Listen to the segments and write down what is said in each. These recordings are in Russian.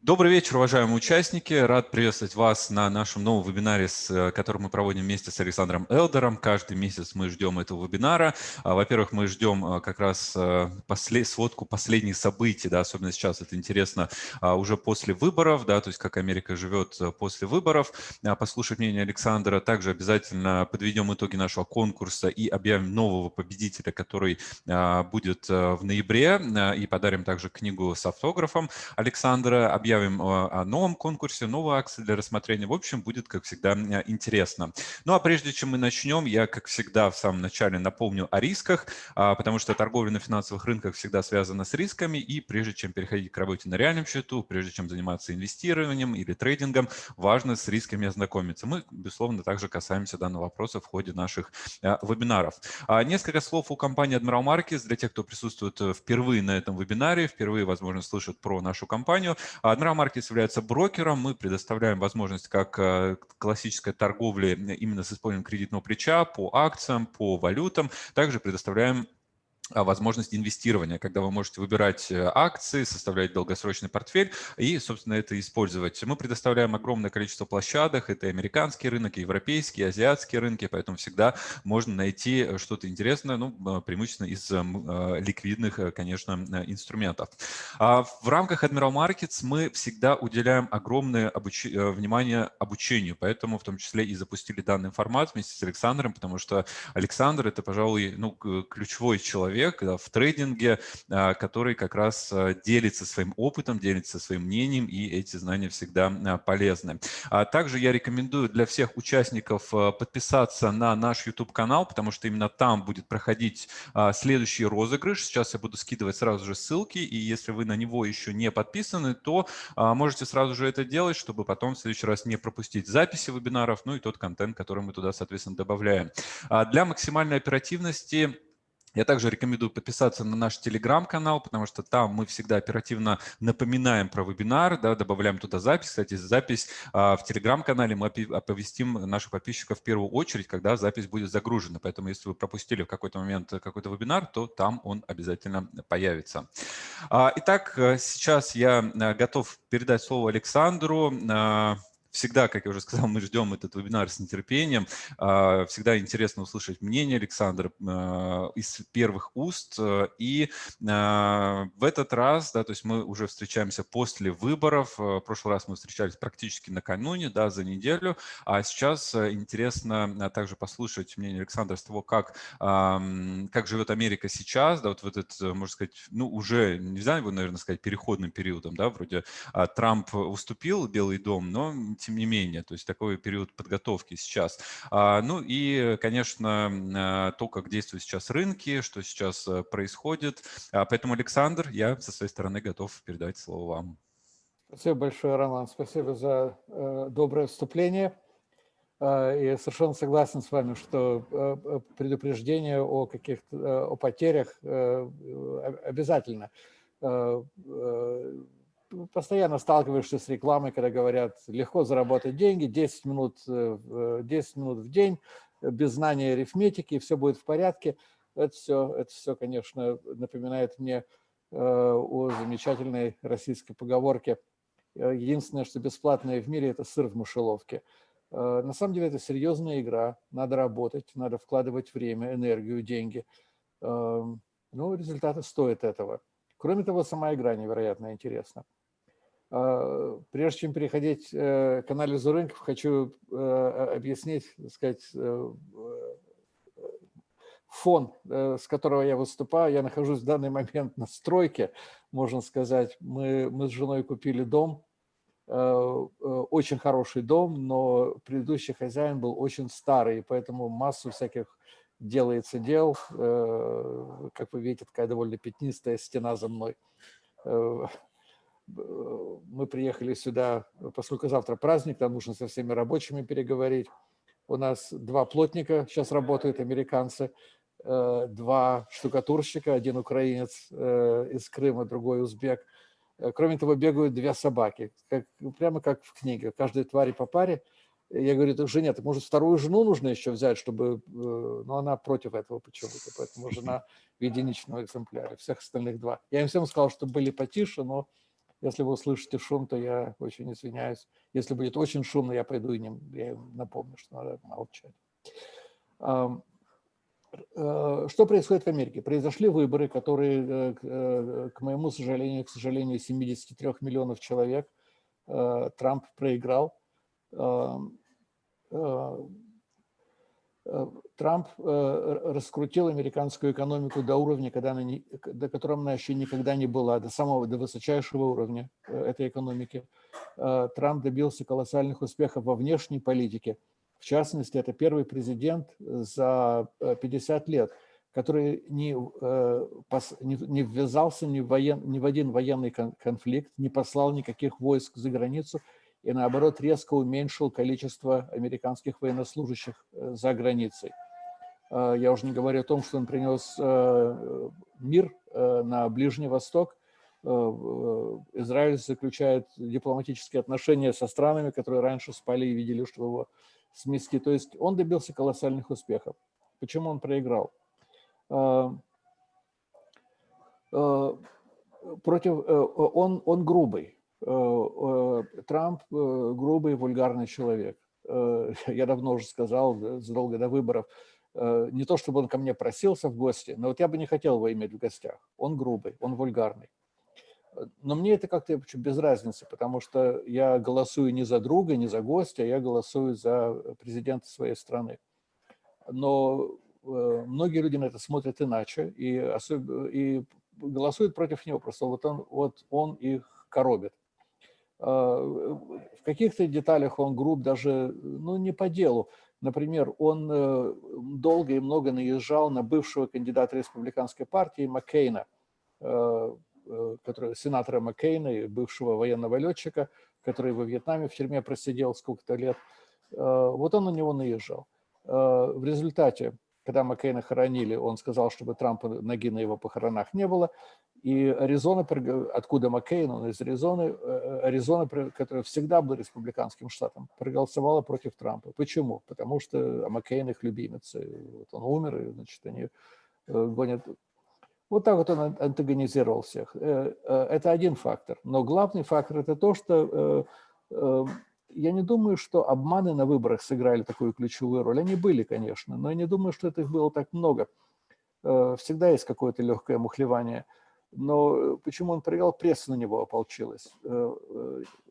Добрый вечер, уважаемые участники. Рад приветствовать вас на нашем новом вебинаре, с, который мы проводим вместе с Александром Элдером. Каждый месяц мы ждем этого вебинара. А, во-первых, мы ждем а, как раз а, послед... сводку последних событий, да, особенно сейчас это интересно уже после выборов, да, то есть как Америка живет после выборов. Послушать мнение Александра. Также обязательно подведем итоги нашего конкурса и объявим нового победителя, который будет в ноябре. И подарим также книгу с автографом Александра объявим о новом конкурсе, новой акции для рассмотрения. В общем, будет, как всегда, интересно. Ну а прежде чем мы начнем, я, как всегда, в самом начале напомню о рисках, а, потому что торговля на финансовых рынках всегда связана с рисками, и прежде чем переходить к работе на реальном счету, прежде чем заниматься инвестированием или трейдингом, важно с рисками ознакомиться. Мы, безусловно, также касаемся данного вопроса в ходе наших а, вебинаров. А, несколько слов у компании Admiral Markets для тех, кто присутствует э, впервые на этом вебинаре, впервые, возможно, слышат про нашу компанию. Admiral Markets является брокером. Мы предоставляем возможность как э, классической торговли именно с использованием кредитного плеча по акциям, по валютам. Также предоставляем возможность инвестирования, когда вы можете выбирать э, акции, составлять долгосрочный портфель и, собственно, это использовать. Мы предоставляем огромное количество площадок, это и американский рынок, и азиатские рынки, поэтому всегда можно найти э, что-то интересное, ну, а, преимущественно из э, ликвидных, конечно, инструментов. А в рамках Admiral Markets мы всегда уделяем огромное обуч... внимание обучению, поэтому в том числе и запустили данный формат вместе с Александром, потому что Александр – это, пожалуй, ну, ключевой человек, человек да, в трейдинге, а, который как раз а, делится своим опытом, делится своим мнением, и эти знания всегда а, полезны. Также я рекомендую для всех участников подписаться на наш YouTube-канал, потому что именно там будет проходить следующий розыгрыш. Сейчас я буду скидывать сразу же ссылки, и если вы на него еще не подписаны, то можете сразу же это делать, чтобы потом в следующий раз не пропустить записи вебинаров, ну и тот контент, который мы туда, соответственно, добавляем. Для максимальной оперативности я также рекомендую подписаться на наш телеграм-канал, потому что там мы всегда оперативно напоминаем про вебинар, да, добавляем туда запись. Кстати, запись а, в телеграм-канале мы оповестим наших подписчиков в первую очередь, когда запись будет загружена. Поэтому если вы пропустили в какой-то момент какой-то вебинар, то там он обязательно появится. А, итак, э, сейчас я э, готов передать слово Александру. Всегда, как я уже сказал, мы ждем этот вебинар с нетерпением. А, всегда интересно услышать мнение Александра а, из первых уст. И а, в этот раз, да, то есть мы уже встречаемся после выборов. В прошлый раз мы встречались практически накануне, да, за неделю. А сейчас интересно также послушать мнение Александра с того, как, как живет Америка сейчас, да, вот в этот, можно сказать, ну, уже, нельзя его, наверное, сказать, переходным периодом, да, вроде Трамп уступил Белый дом, но тем не менее, то есть такой период подготовки сейчас. А, ну и, конечно, а, то, как действуют сейчас рынки, что сейчас э, происходит. А, поэтому, Александр, я со своей стороны готов передать слово вам. Спасибо большое, Роман. Спасибо за э, доброе вступление. И совершенно согласен с вами, что э, предупреждение о каких-то о потерях обязательно постоянно сталкиваешься с рекламой, когда говорят, легко заработать деньги, 10 минут, 10 э, минут в день, без знания арифметики, все будет в порядке. Это все, это все конечно, напоминает мне э, о замечательной российской поговорке. Э, единственное, что бесплатное в мире – это сыр в мышеловке. На самом деле это серьезная игра, надо работать, надо вкладывать время, энергию, деньги. Ну, результаты стоят этого. Кроме того, сама игра невероятно интересна. А, прежде чем переходить э, к анализу рынков, хочу э, объяснить, так сказать, э, фон, с которого я выступаю. Я нахожусь в данный момент на стройке, можно сказать. Мы, мы с женой купили дом, очень хороший дом, но предыдущий хозяин был очень старый, поэтому массу всяких делается дел. Как вы видите, такая довольно пятнистая стена за мной мы приехали сюда, поскольку завтра праздник, нам нужно со всеми рабочими переговорить. У нас два плотника сейчас работают, американцы, э, два штукатурщика, один украинец э, из Крыма, другой узбек. Э, кроме того, бегают две собаки, как, прямо как в книге, каждой твари по паре. Я говорю, жене, так может вторую жену нужно еще взять, чтобы... Но она против этого почему-то, поэтому жена в единичном экземпляре, всех остальных два. Я им всем сказал, что были потише, но Если вы услышите шум, то я очень извиняюсь. Если будет очень шумно, я пойду и не, я им напомню, что надо молчать. Э, что происходит в Америке? Произошли выборы, которые, э, э, к моему сожалению, к сожалению, 73 миллионов человек Трамп проиграл. Трамп раскрутил американскую экономику до уровня, когда она не, до которого она еще никогда не была, до самого, до высочайшего уровня этой экономики. Трамп добился колоссальных успехов во внешней политике. В частности, это первый президент за 50 э, лет, который не, э, не ввязался ни в, воен, ни в один военный конфликт, не послал никаких войск за границу и, наоборот, резко уменьшил количество американских военнослужащих э, за границей. Я уже не говорю о том, что он принес мир на Ближний Восток. Израиль заключает дипломатические отношения со странами, которые раньше спали и видели, что его смести. То есть он добился колоссальных успехов. Почему он проиграл? Против, э, он, он грубый. Э, э, Трамп грубый, вульгарный человек. Я давно уже сказал, задолго до выборов, не то чтобы он ко мне просился в гости, но вот я бы не хотел его иметь в гостях. Он грубый, он вульгарный. Но мне это как-то без разницы, потому что я голосую не за друга, не за гостя, я голосую за президента своей страны. Но э, многие люди на это смотрят иначе и, особенно, и голосуют против него, просто вот он, вот он их коробит. А, в каких-то деталях он груб даже ну, не по делу. Например, он э, долго и много наезжал на бывшего кандидата республиканской партии Маккейна, э, Э, который, сенатора Маккейна и бывшего военного летчика, который во Вьетнаме в тюрьме просидел сколько-то лет. Э, вот он на него наезжал. Э, в результате, когда Маккейна хоронили, он сказал, чтобы Трампа ноги на его похоронах не было. И Аризона, откуда Маккейн, он из Аризоны, Аризона, которая всегда была республиканским штатом, проголосовала против Трампа. Почему? Потому что Маккейн их любимец. Вот он умер, и, значит, они гонят вот так вот он антагонизировал всех. Э, э, это один фактор. Но главный фактор – это то, что э, я не думаю, что обманы на выборах сыграли такую ключевую роль. Они были, конечно, но я не думаю, что это их было так много. Всегда есть какое-то легкое мухлевание. Но почему он проиграл, пресса на него ополчилась.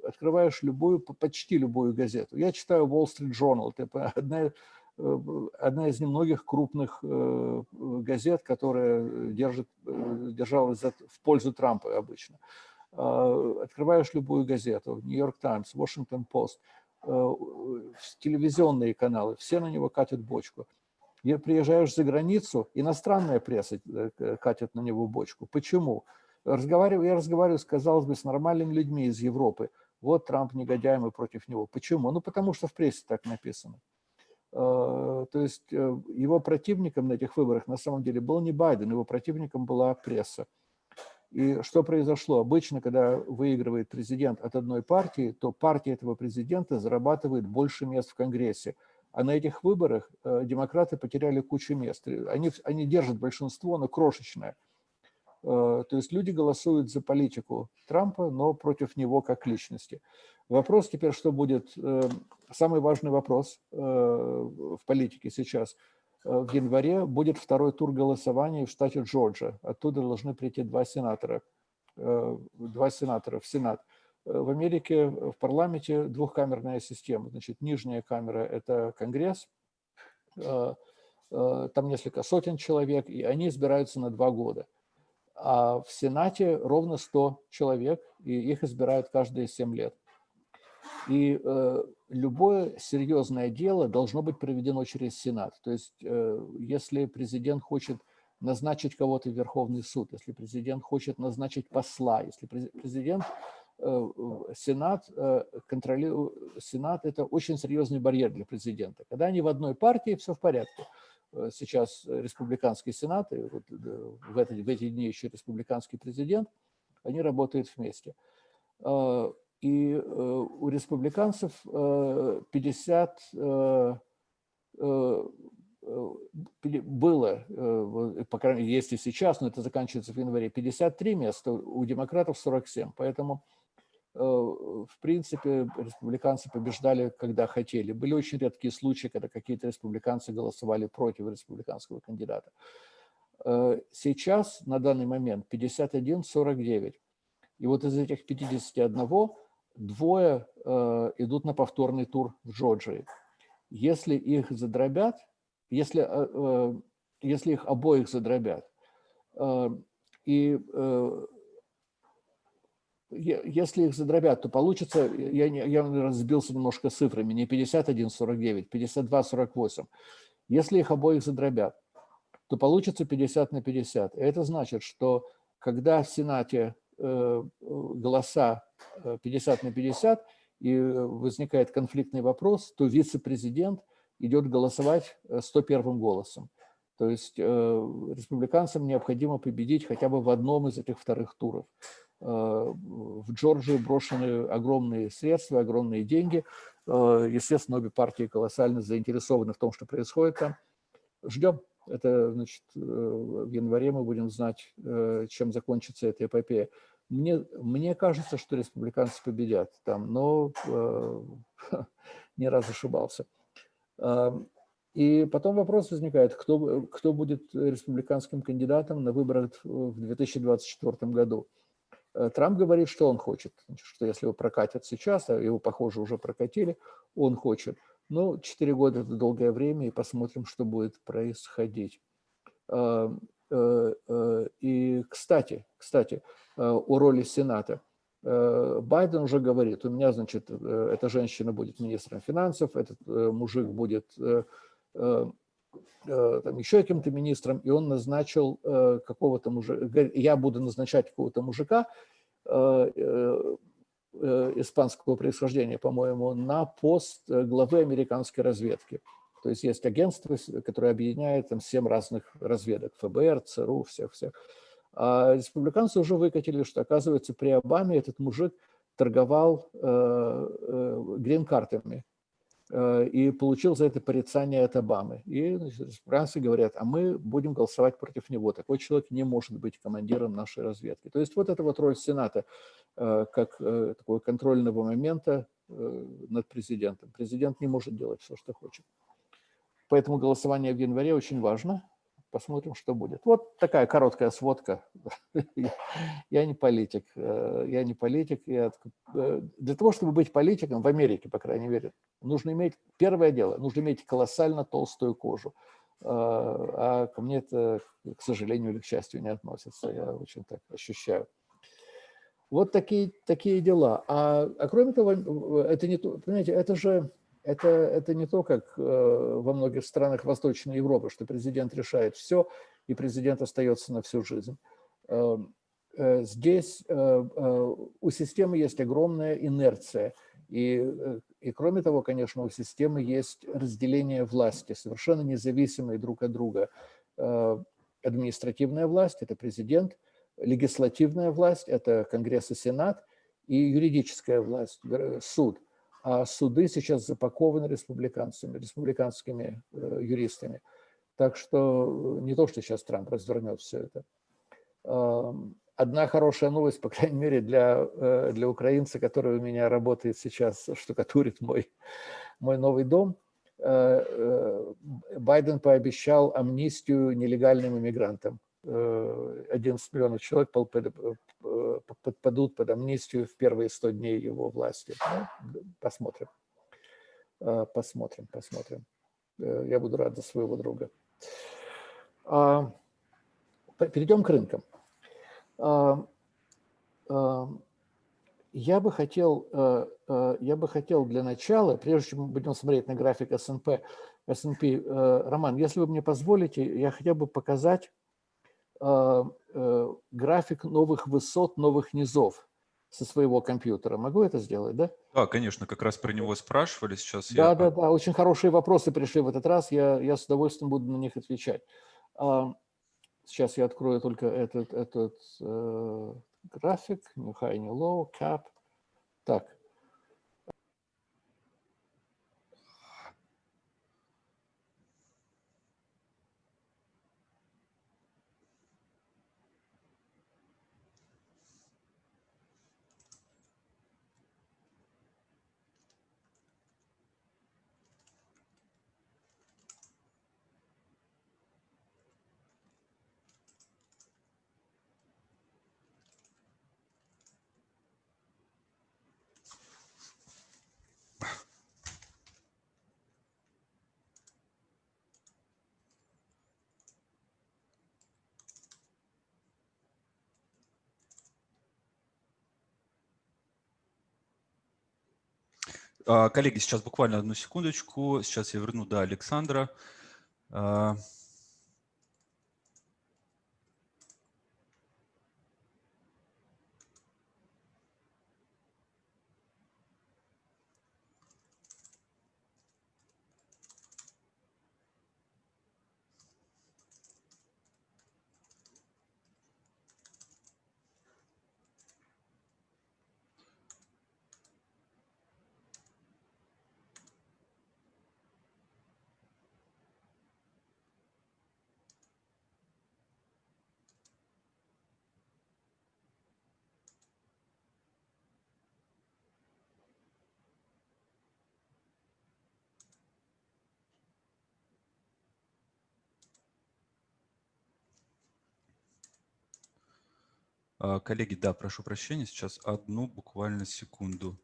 Открываешь любую, почти любую газету. Я читаю Wall Street Journal, это одна Э, одна из немногих крупных э, газет, которая держит, э, держалась в пользу Трампа обычно. А, открываешь любую газету, Нью-Йорк Таймс, Вашингтон Пост, телевизионные каналы, все на него катят бочку. И приезжаешь за границу, иностранная пресса катит на него бочку. Почему? Разговариваю, я разговариваю, казалось бы, с нормальными людьми из Европы. Вот Трамп негодяй, мы против него. Почему? Ну, потому что в прессе так написано. То есть э, его противником на этих выборах на самом деле был не Байден, его противником была пресса. И что произошло? Обычно, когда выигрывает президент от одной партии, то партия этого президента зарабатывает больше мест в Конгрессе. А на этих выборах э, демократы потеряли кучу мест. Они, они держат большинство, но крошечное. Э, то есть люди голосуют за политику Трампа, но против него как личности. Вопрос теперь, что будет, э, самый важный вопрос в политике сейчас. В январе будет второй тур голосования в штате Джорджия. Оттуда должны прийти два сенатора, два сенатора в Сенат. В Америке в парламенте двухкамерная система. Значит, нижняя камера – это Конгресс, там несколько сотен человек, и они избираются на два года а в Сенате ровно 100 человек, и их избирают каждые 7 лет. И э, любое серьезное дело должно быть проведено через Сенат. То есть, э, если президент хочет назначить кого-то в Верховный суд, если президент хочет назначить посла, если президент, э, Сенат, э, контролирует, Сенат – это очень серьезный барьер для президента. Когда они в одной партии, все в порядке. Сейчас республиканский сенат, и вот в, эти, в эти дни еще республиканский президент, они работают вместе. И э, у республиканцев 50 было, по крайней мере, если сейчас, но это заканчивается в январе, 53 места, у демократов 47. Поэтому в принципе, республиканцы побеждали, когда хотели. Были очень редкие случаи, когда какие-то республиканцы голосовали против республиканского кандидата. Сейчас, на данный момент, 51-49. И вот из этих 51 двое идут на повторный тур в Джорджии. Если их задробят, если, если их обоих задробят, и если их задробят, то получится, я, я разбился немножко цифрами, не 51-49, 52-48. Если их обоих задробят, то получится 50 на 50. Это значит, что когда в Сенате э, голоса 50 на 50 и возникает конфликтный вопрос, то вице-президент идет голосовать 101 голосом. То есть э, республиканцам необходимо победить хотя бы в одном из этих вторых туров. Э, в Джорджию брошены огромные средства, огромные деньги. Э, естественно, обе партии колоссально заинтересованы в том, что происходит там. Ждем. Это, значит, в январе мы будем знать, чем закончится эта эпопея. Мне, мне кажется, что республиканцы победят там, но э, не раз ошибался. И потом вопрос возникает, кто, кто будет республиканским кандидатом на выборах в 2024 году. Э, Трамп говорит, что он хочет, что если его прокатят сейчас, а его, похоже, уже прокатили, он хочет. Ну, 4 года – это долгое время, и посмотрим, что будет происходить. Э, э, и, кстати, кстати, о роли Сената. Байден уже говорит, у меня, значит, эта женщина будет министром финансов, этот мужик будет Э, э, там, еще каким-то министром, и он назначил э, какого-то мужика, я буду назначать какого-то мужика испанского происхождения, по-моему, на пост главы американской разведки. То есть есть агентство, которое объединяет там семь разных разведок, ФБР, ЦРУ, всех-всех. А республиканцы уже выкатили, что, оказывается, при Обаме этот мужик торговал грин-картами Э, и получил за это порицание от Обамы. И республиканцы говорят, а мы будем голосовать против него. Такой человек не может быть командиром нашей разведки. То есть вот эта вот роль Сената э, как э, такого контрольного момента над президентом. Президент не может делать все, что хочет. Поэтому голосование в январе очень важно. Посмотрим, что будет. Вот такая короткая сводка. Я не политик. Я не политик. Я... Для того, чтобы быть политиком в Америке, по крайней мере, нужно иметь, первое дело, нужно иметь колоссально толстую кожу. А, а ко мне это, к сожалению или к счастью, не относится. Я очень так ощущаю. Вот такие, такие дела. А, а кроме того, это не то, понимаете, это же это, это не то, как э, во многих странах Восточной Европы, что президент решает все, и президент остается на всю жизнь. Э, э, здесь у системы есть огромная инерция – и, э, и кроме того, конечно, у системы есть разделение власти, совершенно независимые друг от друга. Э, административная власть – это президент, легислативная власть – это Конгресс и Сенат, и юридическая власть – суд. А суды сейчас запакованы республиканцами, республиканскими э, юристами. Так что не то, что сейчас Трамп развернет все это. Одна хорошая новость, по крайней мере, для, э, для украинца, который у меня работает сейчас, штукатурит мой, мой новый дом. Э, э, Байден пообещал амнистию нелегальным иммигрантам. 11 миллионов человек подпадут под амнистию в первые 100 дней его власти. Ну, посмотрим. Посмотрим, посмотрим. Я буду рад за своего друга. А, перейдем к рынкам. Я бы хотел, э, э, я бы хотел для начала, прежде чем мы будем смотреть на график S&P, S&P, э, Роман, если вы мне позволите, я хотел бы показать график новых высот, новых низов со своего компьютера. Могу это сделать, да? Да, конечно, как раз про него спрашивали сейчас. Да, я... да, да, очень хорошие вопросы пришли в этот раз, я, я с удовольствием буду на них отвечать. Сейчас я открою только этот, этот э, график, new high, new low, cap. Так. А, коллеги, сейчас буквально одну секундочку. Сейчас я верну до Александра. Коллеги, да, прошу прощения, сейчас одну буквально секунду.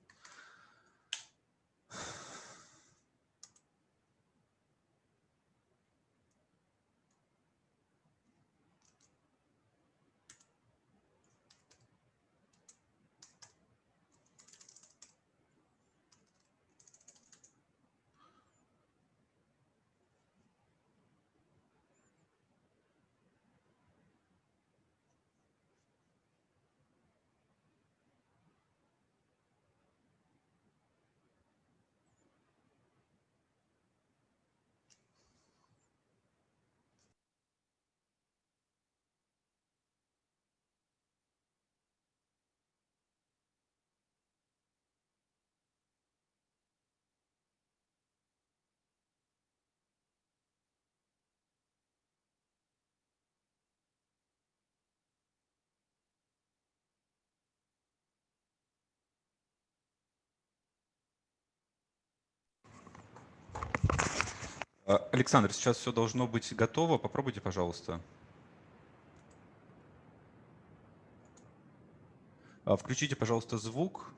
Александр, сейчас все должно быть готово. Попробуйте, пожалуйста. А, включите, пожалуйста, звук.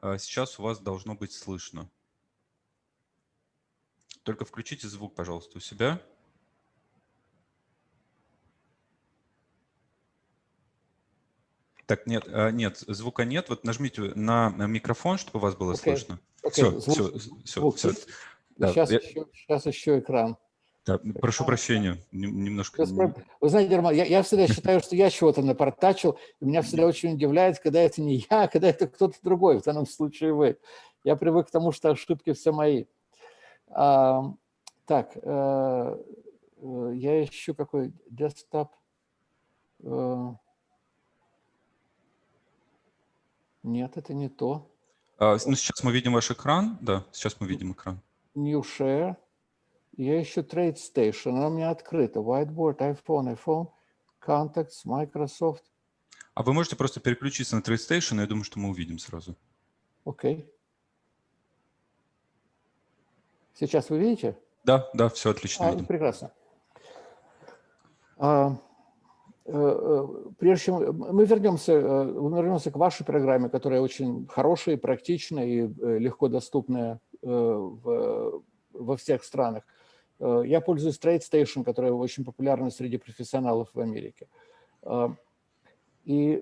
А, сейчас у вас должно быть слышно. Только включите звук, пожалуйста, у себя. Так, нет, нет, звука нет. Вот нажмите на микрофон, чтобы у вас было okay. слышно. Okay. Все, звук, все, все, звук все. Да, сейчас, я... еще, сейчас еще экран. Да, прошу прощения, немножко... Вы знаете, Роман, я, я всегда считаю, что я чего-то напортачил, и меня всегда очень удивляет, когда это не я, а когда это кто-то другой, в данном случае вы. Я привык к тому, что ошибки все мои. А, так, а, я ищу какой десктоп. А, нет, это не то. А, ну, сейчас мы видим ваш экран, да, сейчас мы видим экран. New Share. Я ищу Trade Station, она у меня открыта. Whiteboard, iPhone, iPhone, Contacts, Microsoft. А вы можете просто переключиться на Trade Station, я думаю, что мы увидим сразу. Окей. Okay. Сейчас вы видите? Да, да, все отлично. А, видим. Прекрасно. А, э, э, прежде чем мы вернемся, э, мы вернемся к вашей программе, которая очень хорошая, практичная и легко доступная в, во всех странах. Э, я пользуюсь TradeStation, которая очень популярна среди профессионалов в Америке. Э, и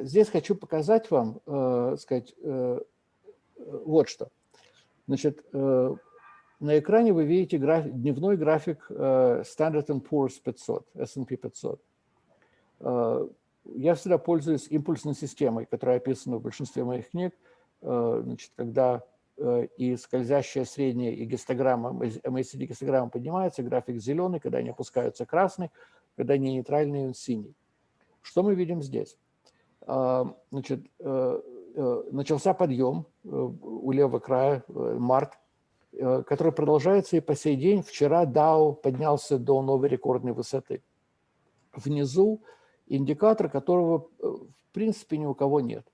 здесь хочу показать вам, сказать, вот что. Значит, на экране вы видите график, дневной график Standard Poor's 500, S&P 500. Я всегда пользуюсь импульсной системой, которая описана в большинстве моих книг. Значит, когда Э, и скользящая средняя и гистограмма, MACD гистограмма поднимается, график зеленый, когда они опускаются красный, когда они нейтральный, он синий. Что мы видим здесь? А, значит, э, э, начался подъем у левого края, март, который продолжается и по сей день. Вчера DAO поднялся до новой рекордной высоты. Внизу индикатор, которого в принципе ни у кого нет.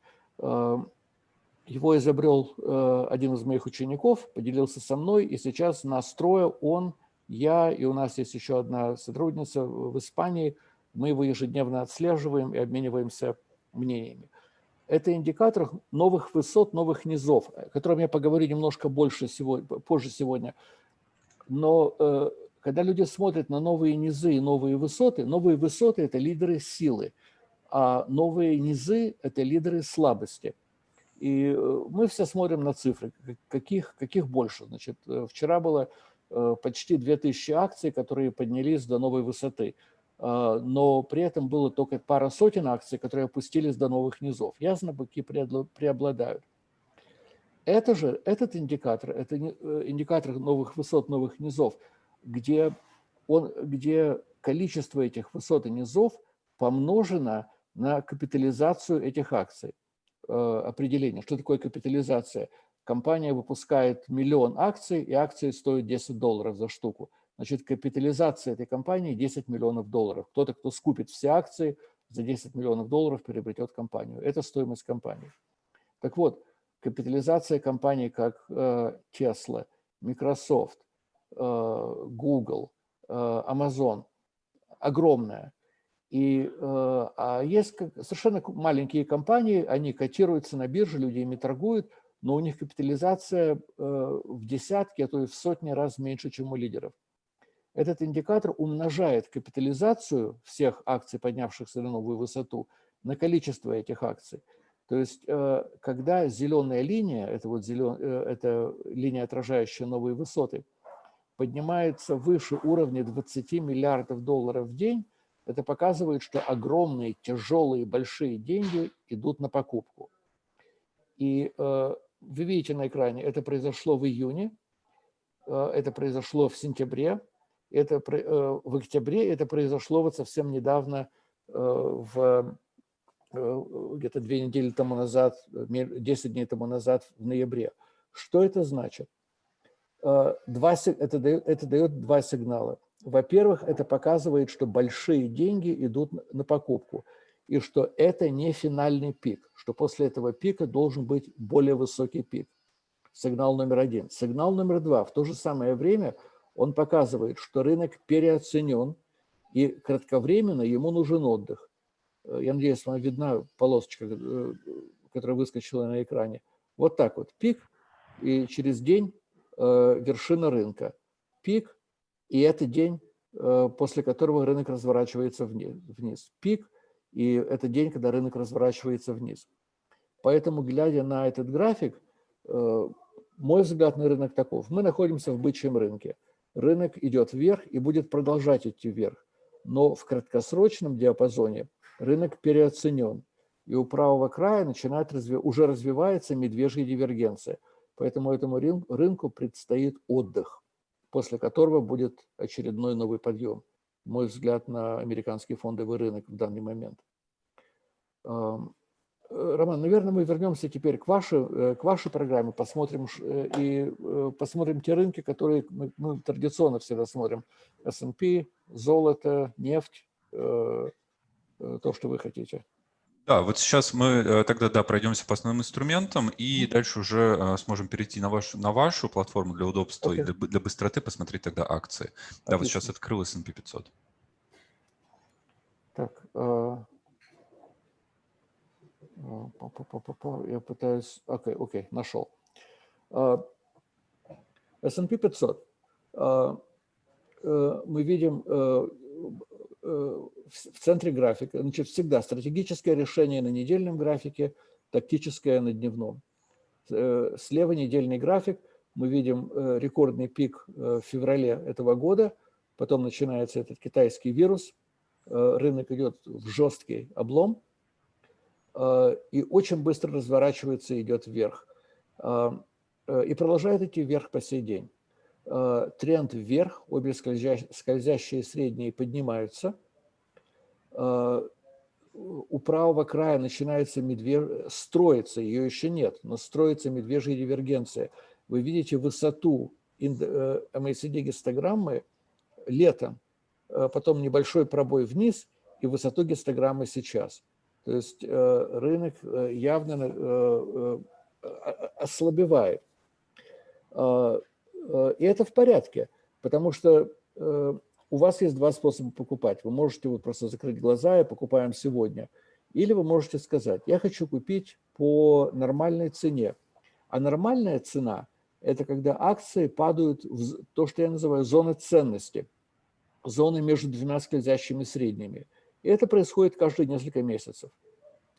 Его изобрел э, один из моих учеников, поделился со мной, и сейчас настроя он, я и у нас есть еще одна сотрудница в Испании, мы его ежедневно отслеживаем и обмениваемся мнениями. Это индикатор новых высот, новых низов, о котором я поговорю немножко больше сегодня, позже сегодня. Но э, когда люди смотрят на новые низы и новые высоты, новые высоты – это лидеры силы, а новые низы – это лидеры слабости – И мы все смотрим на цифры, каких, каких больше. Значит, вчера было почти 2000 акций, которые поднялись до новой высоты. Но при этом было только пара сотен акций, которые опустились до новых низов. Ясно, быки преобладают. Это же, этот индикатор, это индикатор новых высот, новых низов, где, он, где количество этих высот и низов помножено на капитализацию этих акций. Э, определение, что такое капитализация. Компания выпускает миллион акций, и акции стоят 10 долларов за штуку. Значит, капитализация этой компании 10 миллионов долларов. Кто-то, кто скупит все акции, за 10 миллионов долларов приобретет компанию. Это стоимость компании. Так вот, капитализация компаний, как э, Tesla, Microsoft, э, Google, Amazon, огромная. И а есть совершенно маленькие компании, они котируются на бирже, люди ими торгуют, но у них капитализация в десятки, а то и в сотни раз меньше, чем у лидеров. Этот индикатор умножает капитализацию всех акций, поднявшихся на новую высоту, на количество этих акций. То есть, когда зеленая линия, это, вот зелен, это линия, отражающая новые высоты, поднимается выше уровня 20 миллиардов долларов в день, это показывает, что огромные, тяжелые, большие деньги идут на покупку. И э, вы видите на экране, это произошло в июне, э, это произошло в сентябре, это э, в октябре, это произошло вот совсем недавно, э, в э, где-то две недели тому назад, 10 дней тому назад, в ноябре. Что это значит? Э, два, это, дает, это дает два сигнала. Во-первых, это показывает, что большие деньги идут на покупку, и что это не финальный пик, что после этого пика должен быть более высокий пик. Сигнал номер один. Сигнал номер два. В то же самое время он показывает, что рынок переоценен, и кратковременно ему нужен отдых. Э, я надеюсь, вам видна полосочка, э, которая выскочила на экране. Вот так вот. Пик, и через день Э, вершина рынка, пик, и это день, э, после которого рынок разворачивается вниз. Пик, и это день, когда рынок разворачивается вниз. Поэтому, глядя на этот график, э, мой взгляд на рынок таков. Мы находимся в бычьем рынке. Рынок идет вверх и будет продолжать идти вверх. Но в краткосрочном диапазоне рынок переоценен. И у правого края начинает разви... уже развивается медвежья дивергенция – Поэтому этому рынку предстоит отдых, после которого будет очередной новый подъем. Мой взгляд на американский фондовый рынок в данный момент. Э, Роман, наверное, мы вернемся теперь к вашей, э, к вашей программе, посмотрим э, и посмотрим те рынки, которые мы, мы традиционно всегда смотрим. S&P, золото, нефть, то, что вы хотите. Да, вот сейчас мы э, тогда да, пройдемся по основным инструментам и дальше уже э, сможем перейти на вашу, на вашу платформу для удобства okay. и для, для быстроты посмотреть тогда акции. Отлично. Да, вот сейчас открыл S&P 500. Так, э, я пытаюсь... Окей, okay, окей, okay, нашел. S&P 500. Мы видим в центре графика. Значит, всегда стратегическое решение на недельном графике, тактическое на дневном. Э, слева недельный график. Мы видим э, рекордный пик э, в феврале этого года. Потом начинается этот китайский вирус. Рынок идет в жесткий облом. И очень быстро разворачивается и идет вверх. И продолжает идти вверх по сей день. Тренд вверх, обе скользящие средние поднимаются – Э, у правого края начинается медвеж... строится, ее еще нет, но строится медвежья дивергенция. Вы видите высоту MACD э, летом, э, потом небольшой пробой вниз и высоту гистограммы сейчас. То есть рынок явно ослабевает. И это в порядке, потому что у вас есть два способа покупать. Вы можете вот просто закрыть глаза и покупаем сегодня. Или вы можете сказать, я хочу купить по нормальной цене. А нормальная цена – это когда акции падают в то, что я называю зоны ценности, зоны между двумя скользящими средними. И это происходит каждые несколько месяцев.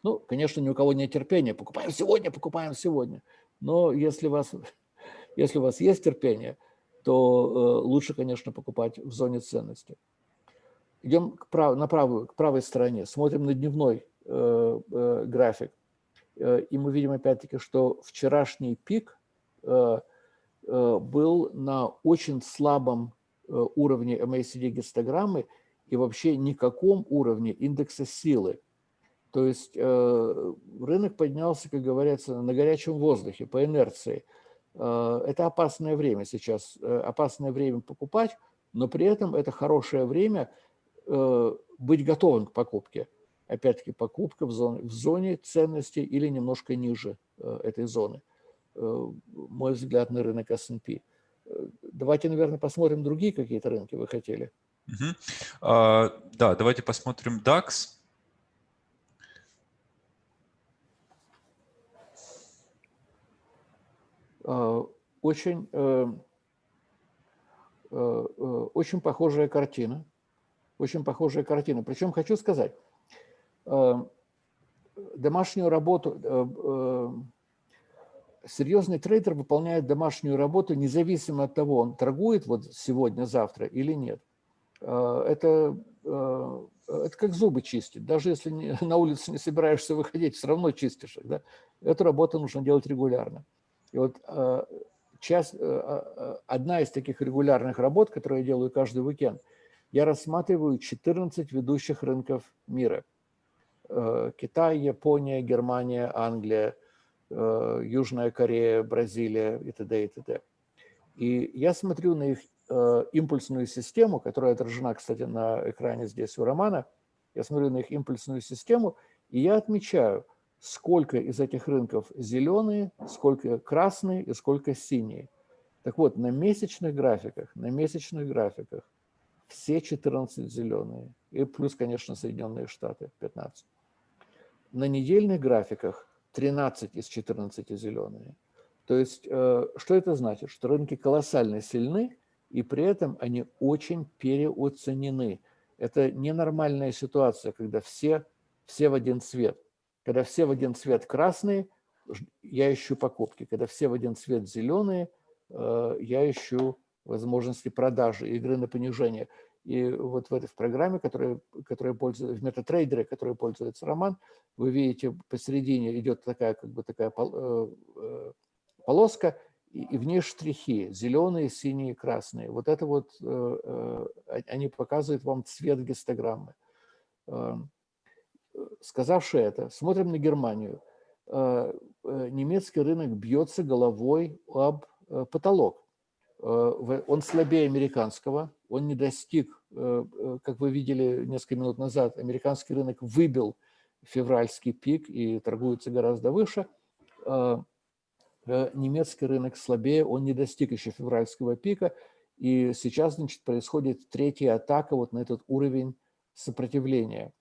Ну, конечно, ни у кого нет терпения. Покупаем сегодня, покупаем сегодня. Но если вас, если у вас есть терпение, то э, лучше, конечно, покупать в зоне ценности. Идем к прав, на правую, к правой стороне, смотрим на дневной э, э, график. Э, и мы видим опять-таки, что вчерашний пик э, э, был на очень слабом э, уровне MACD гистограммы и вообще никаком уровне индекса силы. То есть э, рынок поднялся, как говорится, на горячем воздухе, по инерции. Э, это опасное время сейчас, э, опасное время покупать, но при этом это хорошее время быть готовым к покупке. Опять-таки покупка в зоне, в зоне ценности или немножко ниже этой зоны. Мой взгляд на рынок S&P. Давайте, наверное, посмотрим другие какие-то рынки вы хотели. Угу. А, да, давайте посмотрим DAX. Очень, э, э, очень похожая картина. Очень похожая картина. Причем хочу сказать, домашнюю работу, серьезный трейдер выполняет домашнюю работу независимо от того, он торгует вот сегодня, завтра или нет. Это, это как зубы чистить. Даже если на улице не собираешься выходить, все равно чистишь. Да? Эту работу нужно делать регулярно. И вот э, часть, э, э, одна из таких регулярных работ, которую я делаю каждый уикенд, я рассматриваю 14 ведущих рынков мира. Китай, Япония, Германия, Англия, Южная Корея, Бразилия и т.д. и т.д. И я смотрю на их импульсную систему, которая отражена, кстати, на экране здесь у Романа. Я смотрю на их импульсную систему, и я отмечаю – сколько из этих рынков зеленые, сколько красные и сколько синие. Так вот, на месячных графиках, на месячных графиках все 14 зеленые, и плюс, конечно, Соединенные Штаты 15. На недельных графиках 13 из 14 зеленые. То есть, э, что это значит? Что рынки колоссально сильны, и при этом они очень переоценены. Это ненормальная ситуация, когда все, все в один цвет. Когда все в один цвет красные, я ищу покупки. Когда все в один цвет зеленые, э, я ищу возможности продажи, игры на понижение. И вот в этой в программе, которая, которая пользуется, в метатрейдере, которой пользуется Роман, вы видите, посередине идет такая, как бы такая э, э, полоска, и в ней штрихи, зеленые, синие, красные. Вот это вот, они показывают вам цвет гистограммы. Сказавши это, смотрим на Германию. Э, э, немецкий рынок бьется головой об э, потолок. Он слабее американского, он не достиг, как вы видели несколько минут назад, американский рынок выбил февральский пик и торгуется гораздо выше. Немецкий рынок слабее, он не достиг еще февральского пика, и сейчас значит, происходит третья атака вот на этот уровень сопротивления.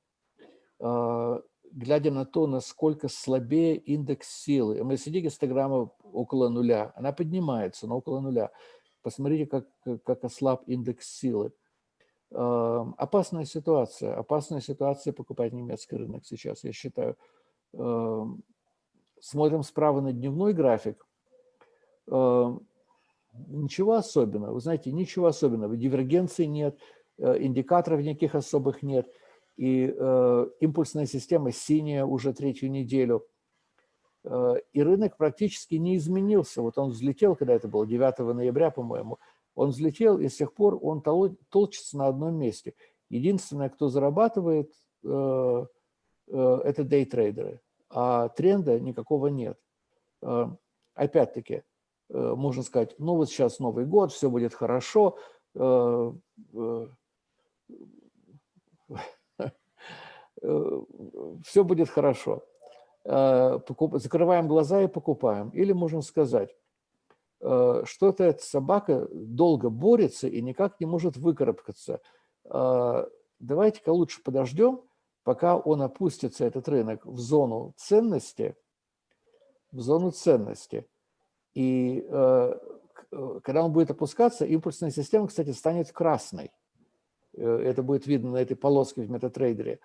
А, глядя на то, насколько слабее индекс силы. MACD-гистограмма около нуля, она поднимается, но около нуля. Посмотрите, как, как ослаб индекс силы. А, опасная ситуация, опасная ситуация покупать немецкий рынок сейчас, я считаю. А, смотрим справа на дневной график. Ничего особенного, вы знаете, ничего особенного. Дивергенции нет, индикаторов никаких особых нет – и э, импульсная система синяя уже третью неделю. Э, и рынок практически не изменился. Вот он взлетел, когда это было 9 ноября, по-моему, он взлетел, и с тех пор он толчится на одном месте. Единственное, кто зарабатывает, э, э, это дейтрейдеры, а тренда никакого нет. Э, Опять-таки, э, можно сказать, ну вот сейчас Новый год, все будет хорошо, э, Э, все будет хорошо. Э, закрываем глаза и покупаем. Или можем сказать, э, что-то эта собака долго борется и никак не может выкарабкаться. Давайте-ка лучше подождем, пока он опустится, этот рынок, в зону ценности, в зону ценности. И когда он будет опускаться, импульсная система, кстати, станет красной. Это будет видно на этой полоске в метатрейдере.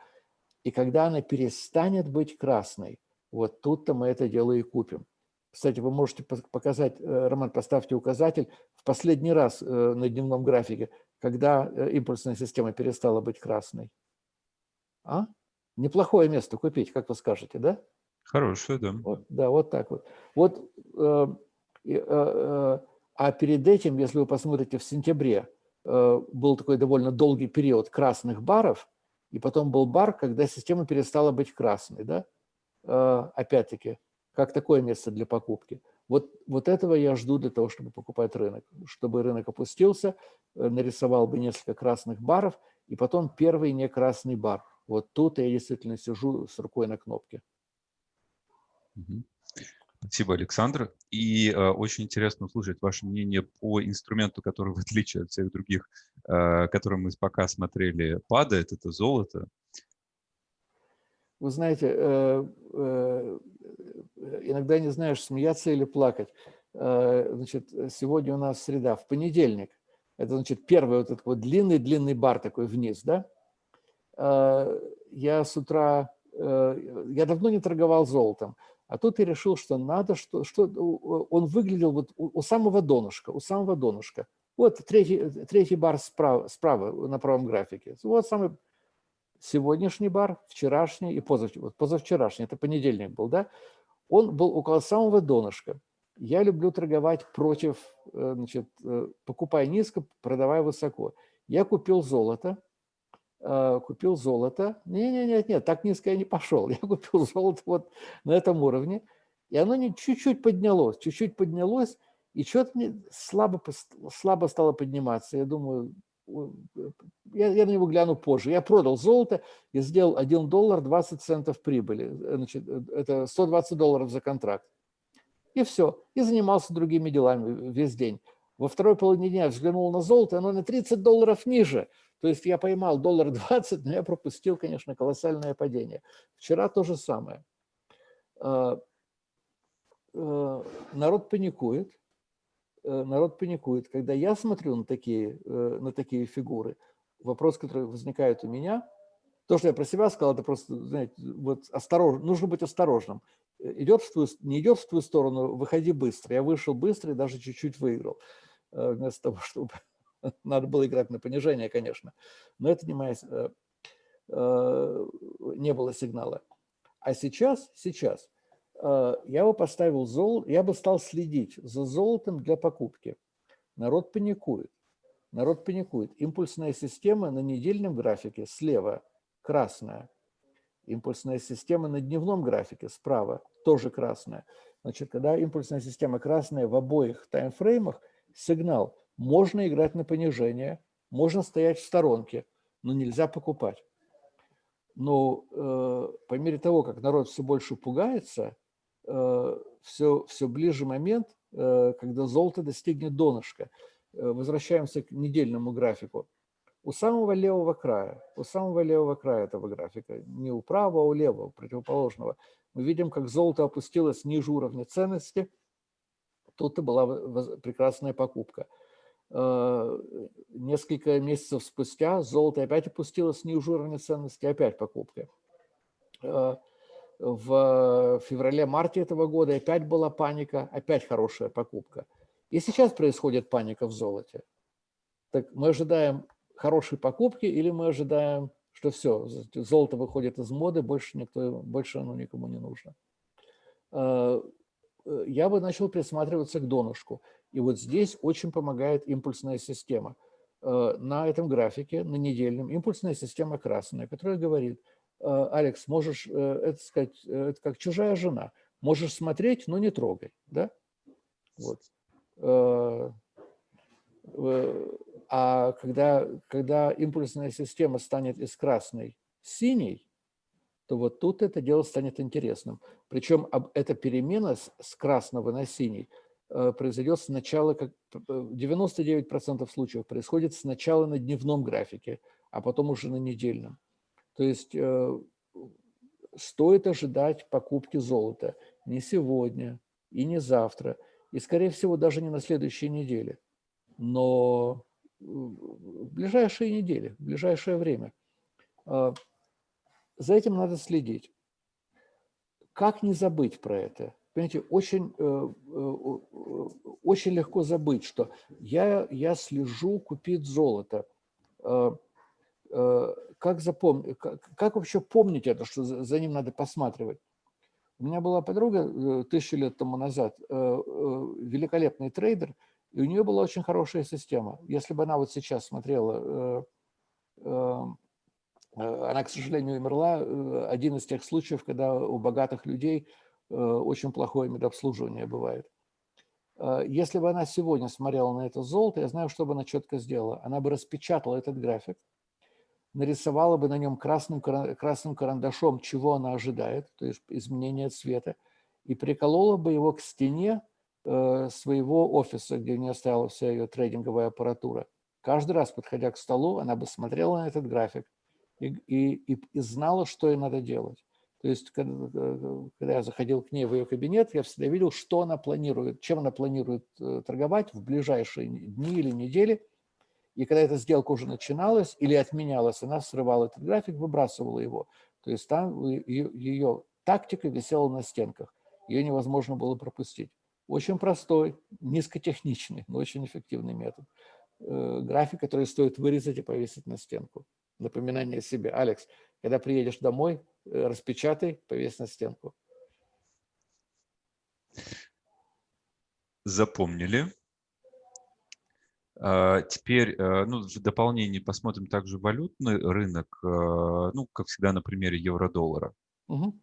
И когда она перестанет быть красной, вот тут-то мы это дело и купим. Кстати, вы можете показать, э, Роман, поставьте указатель, в последний раз э, на дневном графике, когда э, импульсная система перестала быть красной. А? Неплохое место купить, как вы скажете, да? Хорошее, да. Вот, да, вот так вот. Вот, э, э, э, а перед этим, если вы посмотрите в сентябре, э, был такой довольно долгий период красных баров, и потом был бар, когда система перестала быть красной, да? Э, опять-таки, как такое место для покупки. Вот, вот этого я жду для того, чтобы покупать рынок. Чтобы рынок опустился, э, нарисовал бы несколько красных баров, и потом первый не красный бар. Вот тут я действительно сижу с рукой на кнопке. Спасибо, Александр. И э, очень интересно услышать ваше мнение по инструменту, который, в отличие от всех других, э, которые мы пока смотрели, падает, это золото. Вы знаете, э, э, иногда не знаешь, смеяться или плакать. Э, значит, сегодня у нас среда, в понедельник. Это, значит, первый вот этот вот длинный-длинный бар такой вниз, да? Я с утра, я давно не торговал золотом, а тут я решил, что надо, что, что он выглядел вот у, у самого донышка, у самого донышка. Вот третий, третий бар справа, справа на правом графике. Вот самый сегодняшний бар, вчерашний и позавчерашний, вот позавчерашний, это понедельник был, да, он был около самого донышка. Я люблю торговать против, э, значит, э, покупая низко, продавая высоко. Я купил золото, купил золото. Нет, нет, так низко я не пошел. Я купил золото вот на этом уровне, и оно чуть-чуть поднялось, чуть-чуть поднялось, и что-то мне слабо, слабо стало подниматься. Я думаю, я, я на него гляну позже. Я продал золото и сделал 1 доллар 20 центов прибыли. Значит, это 120 долларов за контракт. И все. И занимался другими делами весь день. Во второй половине дня взглянул на золото, оно на 30 долларов ниже. То есть я поймал доллар 20, но я пропустил, конечно, колоссальное падение. Вчера то же самое. А, а, народ паникует. Э, народ паникует. Когда я смотрю на такие, э, на такие фигуры, вопрос, который возникает у меня, то, что я про себя сказал, это просто, знаете, вот осторожно, нужно быть осторожным. Э, идет в твою, не идет в твою сторону, выходи быстро. Я вышел быстро и даже чуть-чуть выиграл. Вместо того, чтобы... Надо было играть на понижение, конечно. Но это не моя... Не было сигнала. А сейчас, сейчас Э, я бы поставил золото, я бы стал следить за золотом для покупки. Народ паникует. Народ паникует. Импульсная система на недельном графике слева красная. Импульсная система на дневном графике справа тоже красная. Значит, когда импульсная система красная в обоих таймфреймах, сигнал можно играть на понижение, можно стоять в сторонке, но нельзя покупать. Но э, по мере того, как народ все больше пугается, все, э, все ближе момент, э, когда золото достигнет донышка. Э, возвращаемся к недельному графику. У самого левого края, у самого левого края этого графика, не у правого, а у левого, противоположного, мы видим, как золото опустилось ниже уровня ценности. Тут и была прекрасная покупка. Несколько месяцев спустя золото опять опустилось ниже уровня ценности, опять покупка в феврале-марте этого года опять была паника, опять хорошая покупка. И сейчас происходит паника в золоте. Так мы ожидаем хорошей покупки или мы ожидаем, что все, золото выходит из моды, больше, никто, больше оно никому не нужно. Э, я бы начал присматриваться к донышку. И вот здесь очень помогает импульсная система. А, на этом графике, на недельном, импульсная система красная, которая говорит – Э, Алекс, можешь, э, это сказать, э, это как чужая жена. Можешь смотреть, но не трогай. Да? Вот. А когда, когда импульсная система станет из красной синей, то вот тут это дело станет интересным. Причем эта перемена с красного на синий произойдет сначала, как 99% случаев происходит сначала на дневном графике, а потом уже на недельном. То есть э, стоит ожидать покупки золота не сегодня и не завтра, и, скорее всего, даже не на следующей неделе, но в ближайшие недели, в ближайшее время. За этим надо следить. Как не забыть про это? Понимаете, очень, очень легко забыть, что я, я слежу купить золото. Как, запомнить, как, как вообще помнить это, что за, ним надо посматривать? У меня была подруга тысячу лет тому назад, великолепный трейдер, и у нее была очень хорошая система. Если бы она вот сейчас смотрела, э, э, она, к сожалению, умерла, э, один из тех случаев, когда у богатых людей очень плохое медобслуживание бывает. Если бы она сегодня смотрела на это золото, я знаю, что бы она четко сделала. Она бы распечатала этот график, нарисовала бы на нем красным, красным карандашом, чего она ожидает, то есть изменение цвета, и приколола бы его к стене Э, своего офиса, где у нее стояла вся ее трейдинговая аппаратура. Каждый раз, подходя к столу, она бы смотрела на этот график и, и, и, и знала, что ей надо делать. То есть, когда, э, когда я заходил к ней в ее кабинет, я всегда видел, что она планирует, чем она планирует э, торговать в ближайшие дни или недели. И когда эта сделка уже начиналась или отменялась, она срывала этот график, выбрасывала его. То есть там ее, тактика висела на стенках. Ее невозможно было пропустить. Очень простой, низкотехничный, но очень эффективный метод. Э, график, который стоит вырезать и повесить на стенку. Напоминание себе. Алекс, когда приедешь домой, э, распечатай, повесь на стенку. Запомнили. А, теперь э, ну, в дополнение посмотрим также валютный рынок, ну, как всегда на примере евро-доллара. Угу.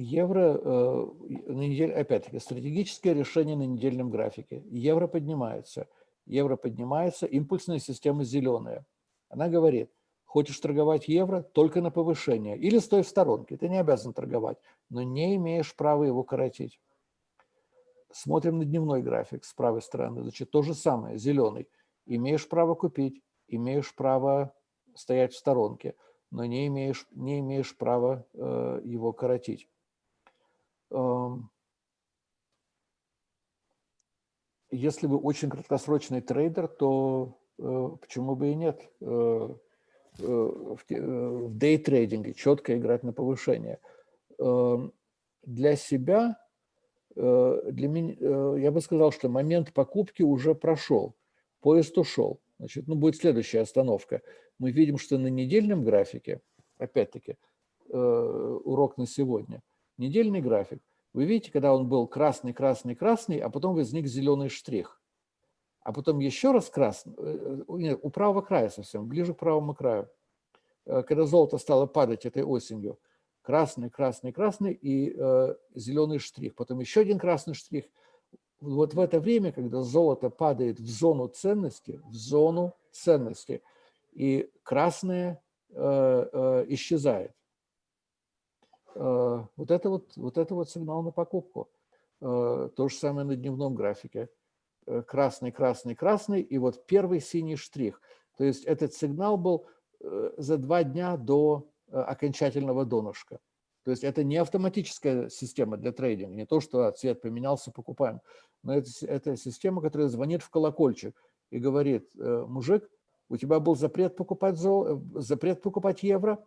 Евро, э, на неделе, опять-таки, стратегическое решение на недельном графике. Евро поднимается. Евро поднимается, импульсная система зеленая. Она говорит, хочешь торговать евро, только на повышение. Или стой в сторонке, ты не обязан торговать, но не имеешь права его коротить. Смотрим на дневной график с правой стороны. Значит, то же самое, зеленый. Имеешь право купить, имеешь право стоять в сторонке, но не имеешь, не имеешь права э, его коротить. Если вы очень краткосрочный трейдер, то э, почему бы и нет? Э, э, в дейтрейдинге четко играть на повышение. Для себя, для меня, я бы сказал, что момент покупки уже прошел, поезд ушел. Значит, ну, будет следующая остановка. Мы видим, что на недельном графике, опять-таки, урок на сегодня – недельный график, вы видите, когда он был красный, красный, красный, а потом возник зеленый штрих. А потом еще раз красный, э, э, нет, у правого края совсем, ближе к правому краю. Э, когда золото стало падать этой осенью, красный, красный, красный и э, зеленый штрих. Потом еще один красный штрих. Вот в это время, когда золото падает в зону ценности, в зону ценности, и красное э, э, исчезает. Э, вот это вот, вот это вот сигнал на покупку. Э, то же самое на дневном графике. Э, красный, красный, красный, и вот первый синий штрих. То есть этот сигнал был за два дня до окончательного донышка. То есть это не автоматическая система для трейдинга, не то, что цвет поменялся, покупаем. Но это, это система, которая звонит в колокольчик и говорит, мужик, у тебя был запрет покупать, зол... запрет покупать евро,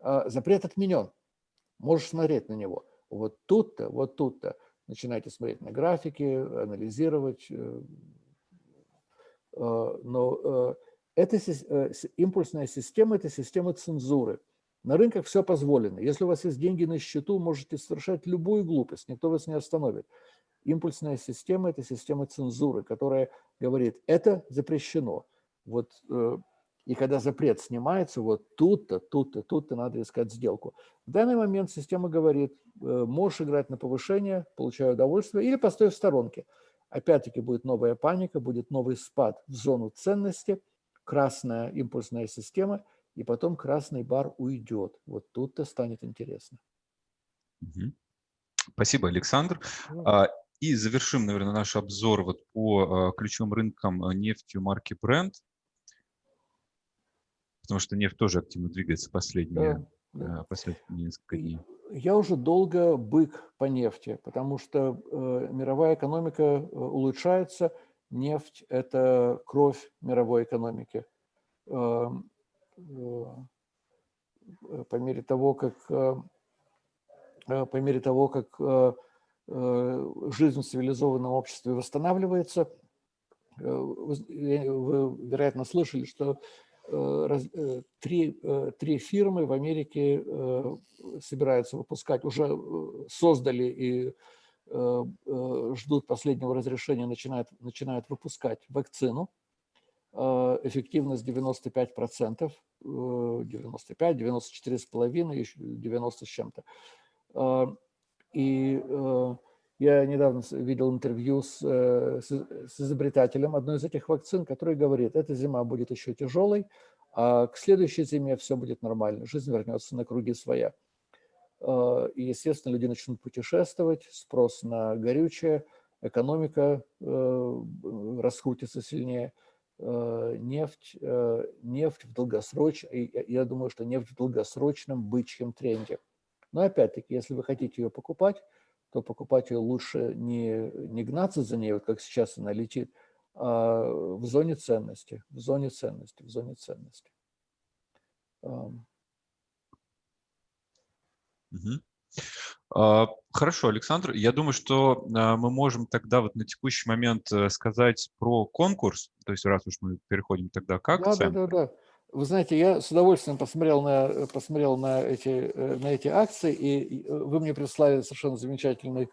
запрет отменен можешь смотреть на него. Вот тут-то, вот тут-то начинайте смотреть на графики, анализировать. Э, э, но э, эта импульсная система – это система цензуры. На рынках все позволено. Если у вас есть деньги на счету, можете совершать любую глупость, никто вас не остановит. Импульсная система – это система цензуры, которая говорит, это запрещено. Вот и когда запрет снимается, вот тут-то, тут-то, тут-то надо искать сделку. В данный момент система говорит, э, можешь играть на повышение, получай удовольствие, или постой в сторонке. Опять-таки будет новая паника, будет новый спад в зону ценности, красная импульсная система, и потом красный бар уйдет. Вот тут-то станет интересно. Спасибо, Александр. А, и завершим, наверное, наш обзор вот по а, ключевым рынкам а, нефти марки Brent потому что нефть тоже активно двигается последние, да, э, последние несколько дней. Я уже долго бык по нефти, потому что э, мировая экономика э, улучшается, Нефть – это кровь мировой экономики. Эм, по мере того, как, по мере того, как жизнь в цивилизованном обществе восстанавливается, вы, вероятно, слышали, что Э, э, три, э, три фирмы в Америке собираются выпускать, уже создали и ждут последнего разрешения, начинают, начинают выпускать вакцину. Эффективность 95%, 95, 94,5, еще 90 с чем-то. И я недавно видел интервью с, э, с, с изобретателем одной из этих вакцин, который говорит, эта зима будет еще тяжелой, а к следующей зиме все будет нормально, жизнь вернется на круги своя. А, и, естественно, люди начнут путешествовать, спрос на горючее, экономика э, раскрутится сильнее, э, нефть, нефть в долгосрочном, я думаю, что нефть в долгосрочном бычьем тренде. Но опять-таки, если вы хотите ее покупать, то покупателю лучше не, не гнаться за ней, вот как сейчас она летит, а в зоне ценности, в зоне ценности, в зоне ценности. Угу. Хорошо, Александр. Я думаю, что а, мы можем тогда вот на текущий момент э, сказать про конкурс, то есть раз уж мы переходим тогда к акциям. Да, да, да. да. Вы знаете, я с удовольствием посмотрел на, посмотрел на, эти, э, на эти акции, и вы мне прислали совершенно замечательный,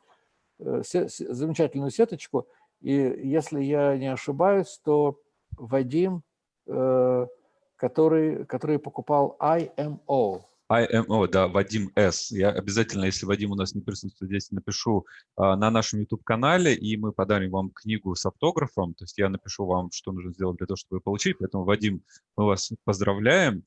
э, замечательную сеточку. И если я не ошибаюсь, то Вадим, э, который, который покупал IMO, IMO, да, Вадим С. Я обязательно, если Вадим у нас не присутствует здесь, напишу а, на нашем YouTube-канале, и мы подарим вам книгу с автографом. То есть я напишу вам, что нужно сделать для того, чтобы ее получить. Поэтому, Вадим, мы вас поздравляем.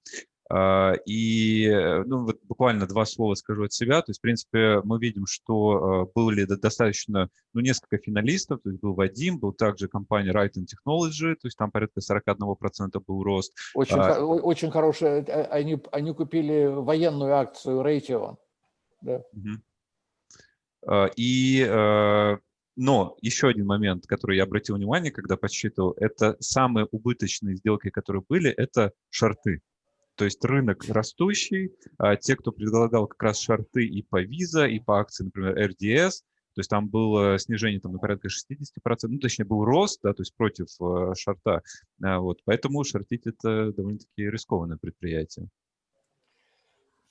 А, и э, ну, вот буквально два слова скажу от себя. То есть, в принципе, мы видим, что а, были достаточно, ну, несколько финалистов. То есть был Вадим, был также компания Right Technology, то есть там порядка 41% был рост. Очень, а, очень хорошая. Э, они, они купили военную акцию Raytheon. Да. И но еще один момент, который я обратил внимание, когда подсчитывал, это самые убыточные сделки, которые были, это шорты. То есть рынок растущий, а те, кто предлагал как раз шарты и по Visa, и по акции, например, RDS, то есть там было снижение там, на порядка 60%, ну, точнее, был рост, да, то есть против э, шарта. А, вот, поэтому шортить – это довольно-таки рискованное предприятие.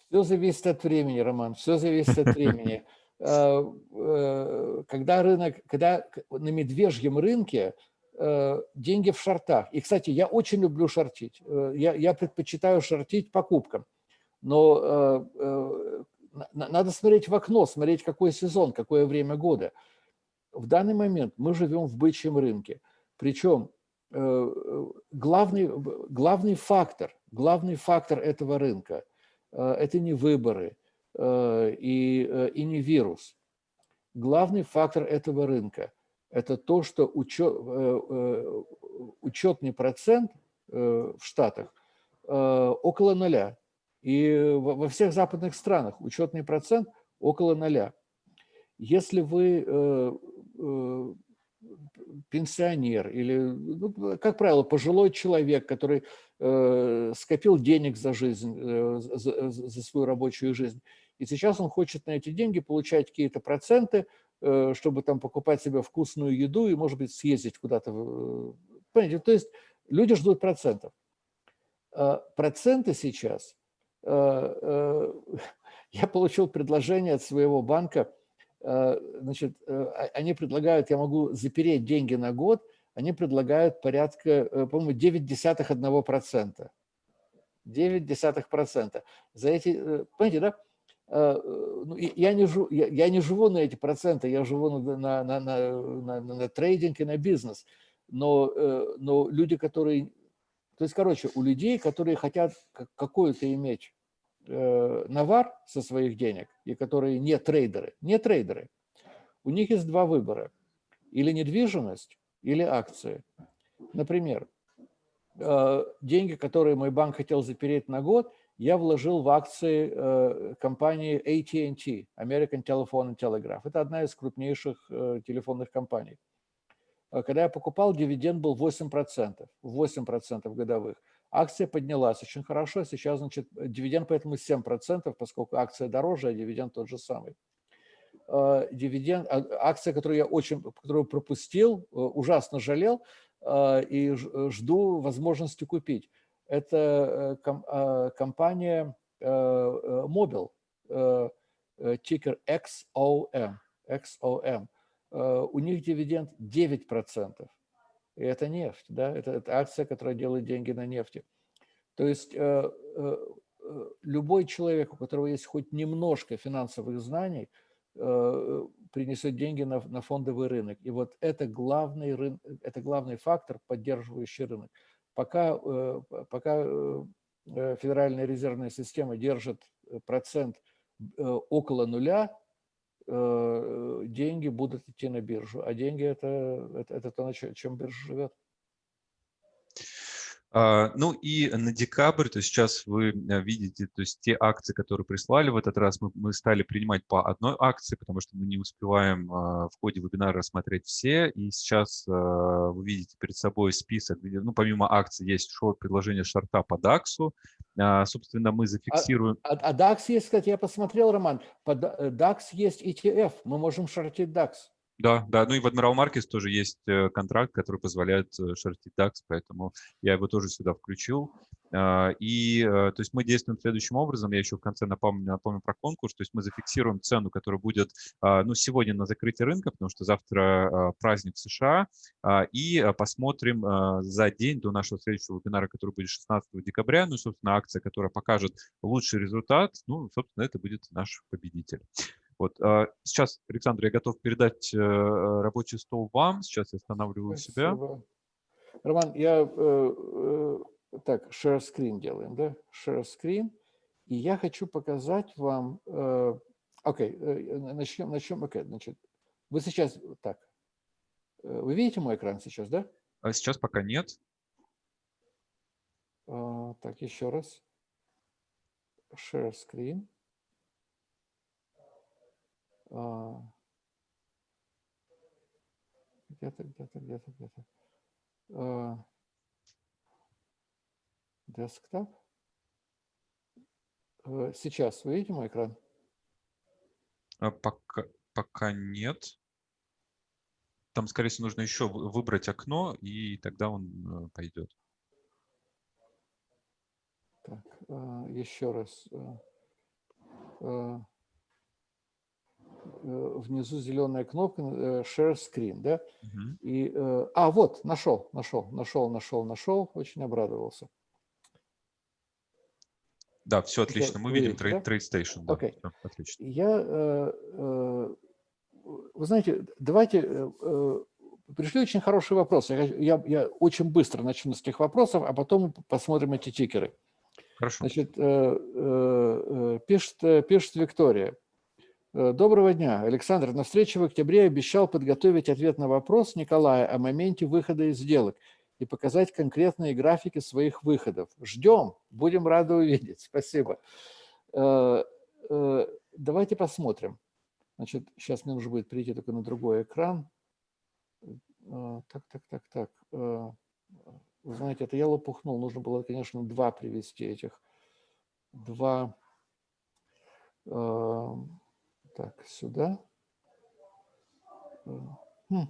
Все зависит от времени, Роман, все зависит от времени. А, э, когда рынок, когда на медвежьем рынке деньги в шортах. И, кстати, я очень люблю шортить. Э, я, я предпочитаю шортить покупкам. Но э, э, надо смотреть в окно, смотреть, какой сезон, какое время года. В данный момент мы живем в бычьем рынке. Причем э, главный, главный фактор, главный фактор этого рынка э, – это не выборы э, и, э, и не вирус. Главный фактор этого рынка – это то, что учет, э, э, учетный процент э, в Штатах около ноля. И во всех западных странах учетный процент около ноля. Если вы пенсионер или, ну, как правило, пожилой человек, который скопил денег за жизнь, за, за свою рабочую жизнь, и сейчас он хочет на эти деньги получать какие-то проценты, Э, чтобы там покупать себе вкусную еду и, может быть, съездить куда-то. Понимаете, то есть люди ждут процентов. А проценты сейчас, э, э, я получил предложение от своего банка, значит, они предлагают, я могу запереть деньги на год, они предлагают порядка, по-моему, 9 десятых 1%. 9 десятых процента. За эти, понимаете, да? Э, ну, я, не живу, я, я не живу на эти проценты, я живу на, на, на, на, на, трейдинг и на бизнес. Но, э, но люди, которые... То есть, короче, у людей, которые хотят какую-то иметь э, навар со своих денег, и которые не трейдеры, не трейдеры, у них есть два выбора. Или недвижимость, или акции. Например, деньги, которые мой банк хотел запереть на год – я вложил в акции э, компании AT&T, American Telephone and Telegraph. Это одна из крупнейших э, телефонных компаний. Э, когда я покупал, дивиденд был 8%, 8% годовых. Акция поднялась очень хорошо, сейчас, значит, дивиденд поэтому 7%, поскольку акция дороже, а дивиденд тот же самый. Дивиденд, а, акция, которую я очень, которую пропустил, ужасно жалел, и жду возможности купить. Это компания Mobil, тикер XOM. XOM. У них дивиденд 9%. И это нефть, да? это, это акция, которая делает деньги на нефти. То есть э, э, любой человек, у которого есть хоть немножко финансовых знаний, э, принесет деньги на, на фондовый рынок. И вот это главный, рын, это главный фактор, поддерживающий рынок. Пока, пока Федеральная резервная система держит процент около нуля, деньги будут идти на биржу. А деньги это, это, это то, чем биржа живет. А, ну и на декабрь, то есть сейчас вы э, видите, то есть те акции, которые прислали в этот раз, мы, мы стали принимать по одной акции, потому что мы не успеваем а, в ходе вебинара рассмотреть все. И сейчас а, вы видите перед собой список, где, ну помимо акций есть шоу предложение шарта по DAX. Собственно, мы зафиксируем... А, а, а DAX есть, кстати, я посмотрел, Роман, по DAX есть ETF, мы можем шортить DAX. Да, да, ну и в Admiral Markets тоже есть э, контракт, который позволяет э, шортить DAX, поэтому я его тоже сюда включил. А, и, э, то есть мы действуем следующим образом, я еще в конце напомню, напомню про конкурс, то есть мы зафиксируем цену, которая будет, а, ну, сегодня на закрытии рынка, потому что завтра а, праздник в США, и посмотрим за день до нашего следующего вебинара, который будет 16 декабря, ну, собственно, акция, которая покажет лучший результат, ну, собственно, это будет наш победитель. Вот. А, сейчас, Александр, я готов передать э, рабочий стол вам. Сейчас я останавливаю Спасибо. себя. Роман, я э, э, так, share screen делаем, да? Share screen. И я хочу показать вам... Окей, okay, начнем, начнем. Окей, okay, значит, вы сейчас... Так, вы видите мой экран сейчас, да? А сейчас пока нет. Так, еще раз. Share screen. А, где-то, где-то, где-то, где-то. А, десктоп. Э, сейчас вы видите мой экран? А, пока, пока нет. Там, скорее всего, нужно еще выбрать окно, и тогда он э, пойдет. Так, еще раз. Э, внизу зеленая кнопка э, Share Screen, да? Угу. И, э, а, вот, нашел, нашел, нашел, нашел, нашел, очень обрадовался. Да, все отлично. Мы видим Trade, да? Trade Station. Да, okay. все, отлично. Я, вы знаете, давайте, пришли очень хорошие вопросы. Я, я, я очень быстро начну с этих вопросов, а потом посмотрим эти тикеры. Хорошо. Значит, пишет, пишет Виктория. Э, доброго дня. Александр, на встрече в октябре обещал подготовить ответ на вопрос Николая о моменте выхода из сделок и показать конкретные графики своих выходов. Ждем, будем рады увидеть. Спасибо. Э, э, давайте посмотрим. Значит, сейчас мне нужно будет перейти только на другой экран. Так, так, так, так. Вы знаете, это я лопухнул. Нужно было, конечно, два привести этих. Два так, сюда. Хм.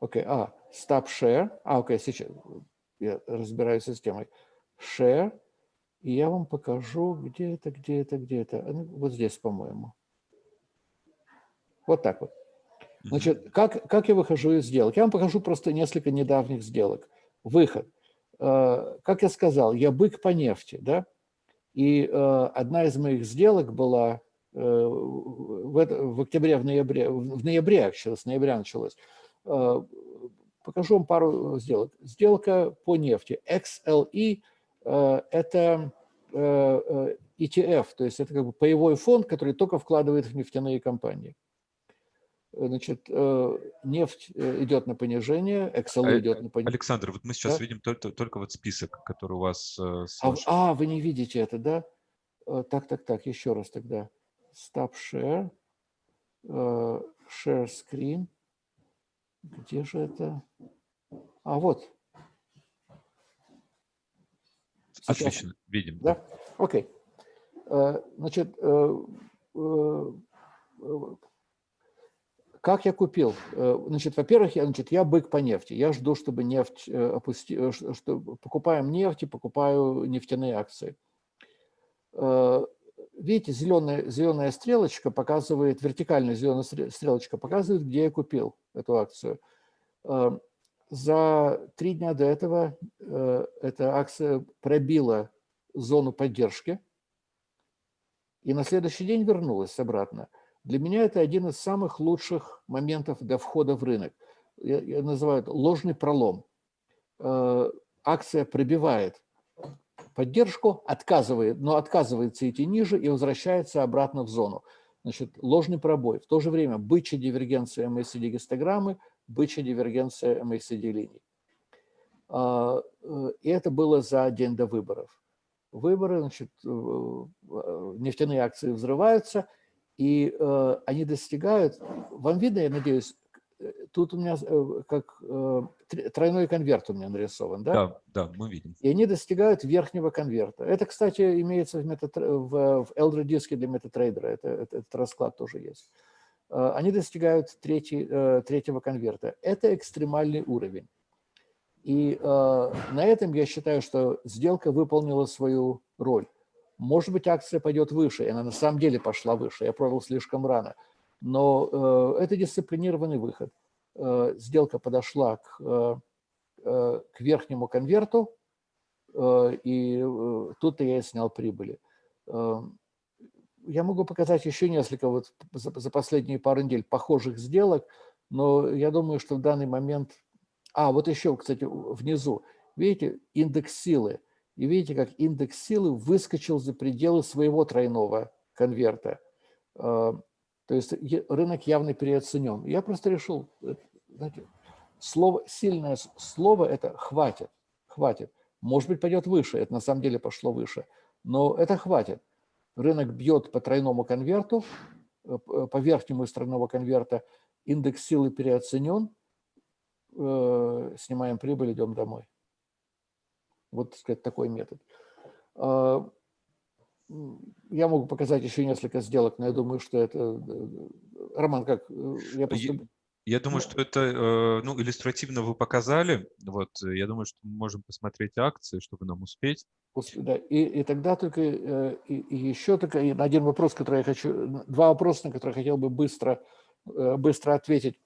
Окей, okay. а, stop share. А, окей, okay, сейчас я разбираюсь с системой. Share. И я вам покажу, где это, где это, где это. Вот здесь, по-моему. Вот так вот. Значит, как, как я выхожу из сделок? Я вам покажу просто несколько недавних сделок. Выход. Э, как я сказал, я бык по нефти, да? И э, одна из моих сделок была Э, в, в октябре, в ноябре, в ноябре, с ноября началось. Э, покажу вам пару сделок. Сделка по нефти. XLE э, – это ETF, то есть это как бы паевой фонд, который только вкладывает в нефтяные компании. Значит, нефть идет на понижение, XLE идет на понижение. Александр, вот мы сейчас да? видим только, только вот список, который у вас... А, а, вы не видите это, да? Так, так, так, еще раз тогда stop share, uh, share screen. Где же это? А, вот. Сейчас. Отлично, видим. Да? Окей. Э, значит, э, э, как я купил? Значит, во-первых, я, значит, я бык по нефти. Я жду, чтобы нефть опусти, что покупаем нефть и покупаю нефтяные акции. Видите, зеленая, зеленая стрелочка показывает, вертикальная зеленая стрелочка показывает, где я купил эту акцию. За три дня до этого эта акция пробила зону поддержки и на следующий день вернулась обратно. Для меня это один из самых лучших моментов для входа в рынок. Я, я называю это ложный пролом. Э, акция пробивает поддержку, отказывает, но отказывается идти ниже и возвращается обратно в зону. Значит, ложный пробой. В то же время бычья дивергенция MACD гистограммы, бычья дивергенция MACD линий. Э, э, и это было за день до выборов выборы, значит, э, э, нефтяные акции взрываются, и они достигают, вам видно, я надеюсь, тут у меня как тройной конверт у меня нарисован, да? Да, да, мы видим. И они достигают верхнего конверта. Это, кстати, имеется в, метод, в, в Elder диске для метатрейдера, это, это, этот расклад тоже есть. Они достигают третий, третьего конверта. Это экстремальный уровень. И э, на этом я считаю, что сделка выполнила свою роль. Может быть, акция пойдет выше, и она на самом деле пошла выше, я продал слишком рано. Но э, это дисциплинированный выход. Э, сделка подошла к, э, к верхнему конверту, и тут-то я и снял прибыли. Я могу показать еще несколько вот за последние пару недель похожих сделок, но я думаю, что в данный момент а, вот еще, кстати, внизу. Видите, индекс силы. И видите, как индекс силы выскочил за пределы своего тройного конверта. А, то есть рынок явно переоценен. Я просто решил, э, знаете, слово, сильное слово – это «хватит», «хватит». Может быть, пойдет выше, это на самом деле пошло выше, но это хватит. Рынок бьет по тройному конверту, э, по верхнему из тройного конверта, индекс силы переоценен, э, снимаем прибыль, идем домой. Вот, так сказать, такой метод. Я могу показать еще несколько сделок, но я думаю, что это... Э, Роман, как? Э, я, просто... я думаю, что это э, ну, иллюстративно вы показали. Вот, я думаю, что мы можем посмотреть акции, чтобы нам успеть. Да, и, и тогда только, и, и еще только один вопрос, который я хочу, два вопроса, на которые я хотел бы быстро, быстро ответить.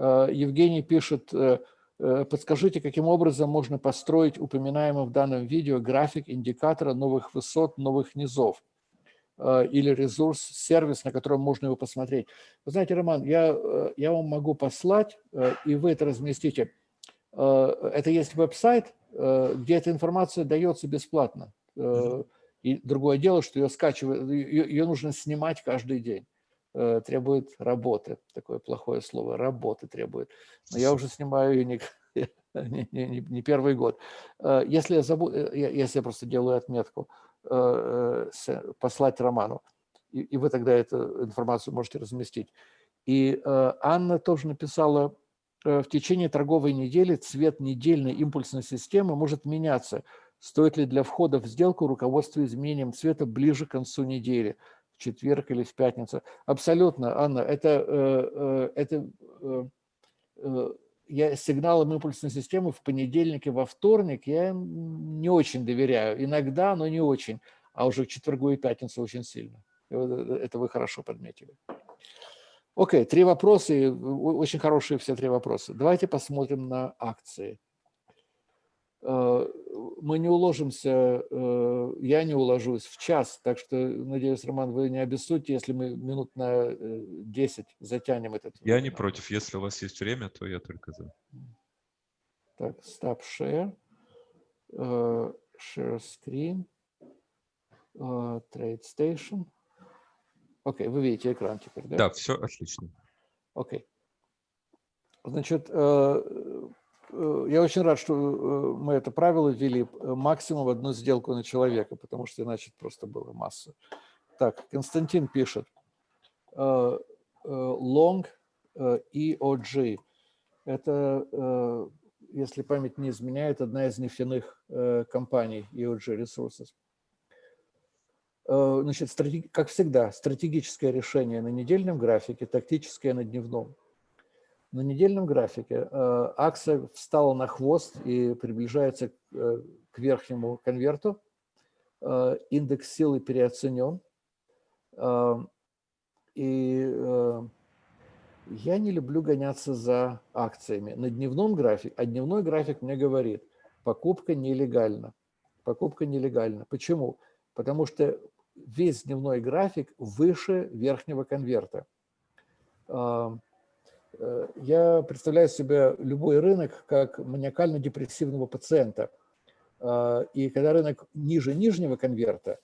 Э, Евгений пишет, э, э, подскажите, каким образом можно построить упоминаемый в данном видео график индикатора новых высот, новых низов или ресурс, сервис, на котором можно его посмотреть. Вы знаете, Роман, я, я вам могу послать, и вы это разместите. Это есть веб-сайт, где эта информация дается бесплатно. И другое дело, что ее скачивают, ее, ее нужно снимать каждый день. Э, требует работы. Такое плохое слово. Работы требует. Но я уже снимаю ее не, не, не, не первый год. Э, если я, забуду, э, если я просто делаю отметку, послать Роману, и, и вы тогда эту информацию можете разместить. И Анна тоже написала, в течение торговой недели цвет недельной импульсной системы может меняться. Стоит ли для входа в сделку руководство изменением цвета ближе к концу недели? Четверг или в пятницу. Абсолютно, Анна, это, э, э, это э, я сигналам импульсной системы в понедельник и во вторник я не очень доверяю. Иногда, но не очень. А уже к четвергу и пятницу очень сильно. Это вы хорошо подметили. Окей, три вопроса, очень хорошие все три вопроса. Давайте посмотрим на акции. Э, мы не уложимся, э, я не уложусь в час, так что, надеюсь, Роман, вы не обессудьте, если мы минут на 10 э, затянем этот. Я не против, если у вас есть время, то я только за. Так, stop share, share screen, trade station. Окей, okay, вы видите экран теперь, да? Да, все отлично. Окей. Okay. Значит, я очень рад, что э, мы это правило ввели э, максимум одну сделку на человека, потому что иначе просто было масса. Так, Константин пишет. Long EOG. Это, если память не изменяет, одна из нефтяных компаний EOG Resources. Значит, как всегда, стратегическое решение на недельном графике, тактическое на дневном. На недельном графике акция встала на хвост и приближается к верхнему конверту. Индекс силы переоценен. И я не люблю гоняться за акциями. На дневном графике, а дневной график мне говорит, покупка нелегальна. Покупка нелегальна. Почему? Потому что весь дневной график выше верхнего конверта. Э, я представляю себе любой рынок как маниакально-депрессивного пациента. И когда рынок ниже нижнего конверта,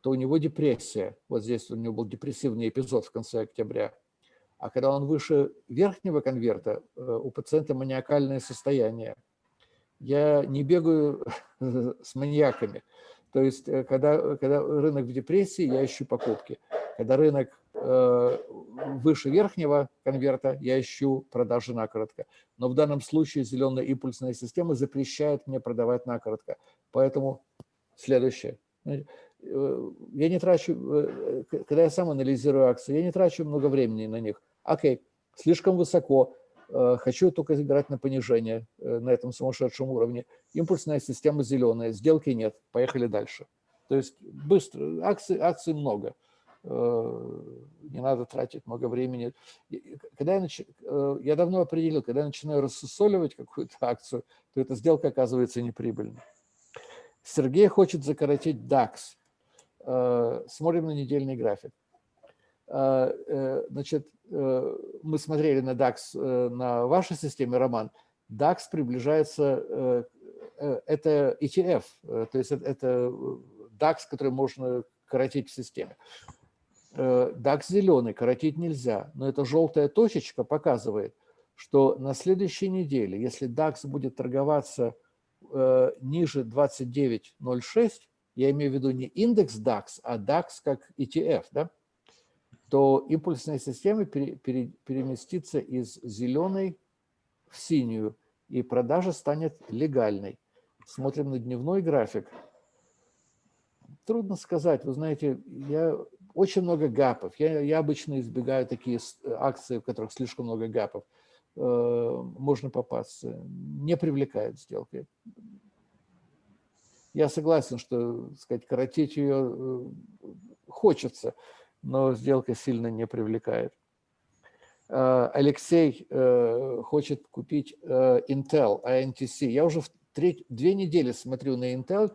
то у него депрессия. Вот здесь у него был депрессивный эпизод в конце октября. А когда он выше верхнего конверта, э, у пациента маниакальное состояние. Я не бегаю с маньяками. То есть, э, когда, когда рынок в депрессии, я ищу покупки. Когда рынок э, выше верхнего конверта, я ищу продажи накоротко. Но в данном случае зеленая импульсная система запрещает мне продавать накоротко. Поэтому следующее. Я не трачу, когда я сам анализирую акции, я не трачу много времени на них. Окей, слишком высоко, э, хочу только играть на понижение э, на этом сумасшедшем уровне. Импульсная система зеленая, сделки нет, поехали дальше. То есть быстро, акций, акций много, э, не надо тратить много времени. Когда я, нач... я давно определил, когда я начинаю рассусоливать какую-то акцию, то эта сделка оказывается неприбыльной. Сергей хочет закоротить DAX. Смотрим на недельный график. Э, значит, э, мы смотрели на DAX э, на вашей системе, Роман. DAX приближается, это ETF, то есть это DAX, который можно коротить в системе. DAX зеленый, коротить нельзя, но эта желтая точечка показывает, что на следующей неделе, если DAX будет торговаться ниже 29.06, я имею в виду не индекс DAX, а DAX как ETF, да, то импульсная система пере, пере, переместится из зеленой в синюю, и продажа станет легальной. Смотрим на дневной график. Трудно сказать. Вы знаете, я очень много гапов. Я, я обычно избегаю такие акции, в которых слишком много гапов. Э, можно попасться. Не привлекает сделки. Я согласен, что сказать, коротить ее э, хочется, но сделка сильно не привлекает. Э, Алексей э, хочет купить э, Intel, ANTC. Я уже в треть, две недели смотрю на Intel,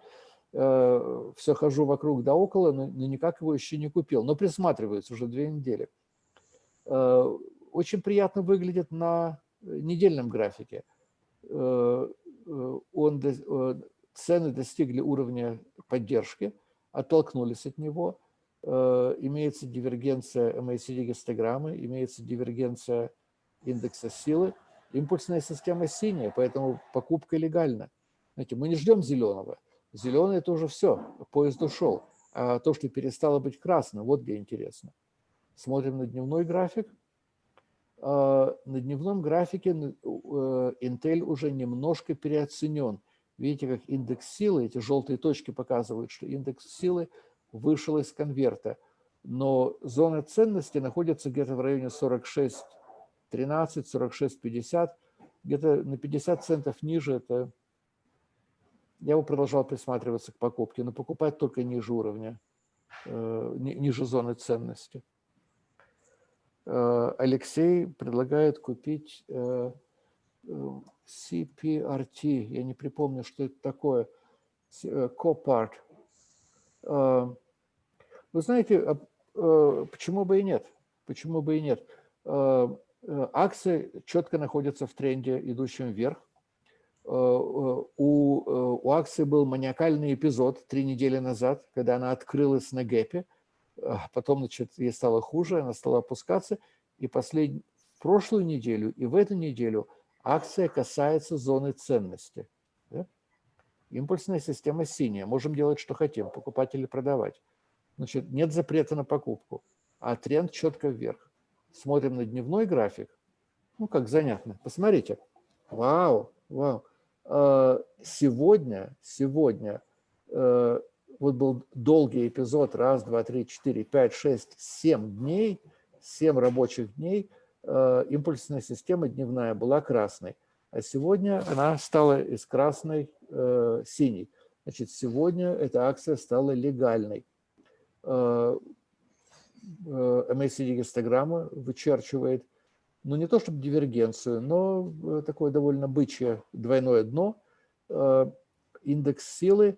все хожу вокруг да около, но никак его еще не купил. Но присматриваюсь уже две недели. Очень приятно выглядит на недельном графике. Он, цены достигли уровня поддержки, оттолкнулись от него – Э, имеется дивергенция MACD-гистограммы, имеется дивергенция индекса силы. Импульсная система синяя, поэтому покупка легальна. Знаете, мы не ждем зеленого. Зеленый – это уже все, поезд ушел. А то, что перестало быть красным, вот где интересно. Смотрим на дневной график. А, на дневном графике э, Intel уже немножко переоценен. Видите, как индекс силы, эти желтые точки показывают, что индекс силы – вышел из конверта. Но зона ценности находится где-то в районе 46, 13, 46, 50. Где-то на 50 центов ниже это... Я бы продолжал присматриваться к покупке, но покупать только ниже уровня, э, ниже зоны ценности. Э, Алексей предлагает купить э, CPRT. Я не припомню, что это такое. Copart. Вы знаете, а, почему бы и нет? Почему бы и нет? Акции четко находятся в тренде, идущем вверх. У, у акции был маниакальный эпизод три недели назад, когда она открылась на гэпе, потом значит, ей стало хуже, она стала опускаться, и послед... в прошлую неделю и в эту неделю акция касается зоны ценности. Да? Импульсная система синяя, можем делать, что хотим, покупать или продавать. Значит, нет запрета на покупку, а тренд четко вверх. Смотрим на дневной график. Ну, как занятно. Посмотрите. Вау, вау. А, сегодня, сегодня, э, вот был долгий эпизод, раз, два, три, четыре, пять, шесть, семь дней, семь рабочих дней, э, импульсная система дневная была красной. А сегодня она стала из красной э, синей. Значит, сегодня эта акция стала легальной. Э, MACD-гистограмма вычерчивает ну не то чтобы дивергенцию, но э, такое довольно бычье двойное дно. Э, индекс силы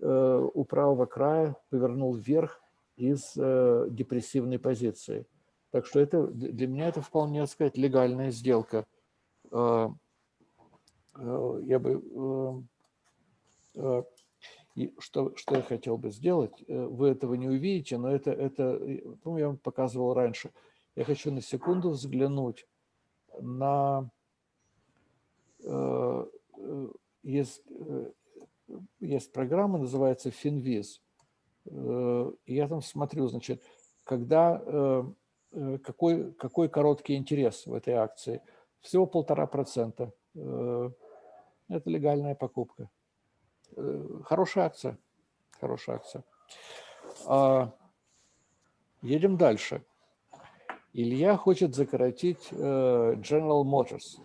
э, у правого края повернул вверх из депрессивной позиции. Так что это для меня это вполне, так сказать, легальная сделка. Я бы... Что, что я хотел бы сделать, вы этого не увидите, но это, это ну, я вам показывал раньше – я хочу на секунду взглянуть на... Э, э, есть, э, есть программа, называется. И я там смотрю, значит, когда, какой, какой короткий интерес в этой акции. Всего полтора процента. Это легальная покупка. Хорошая акция. Хорошая акция. А, едем дальше. Илья хочет закоротить э, General Motors.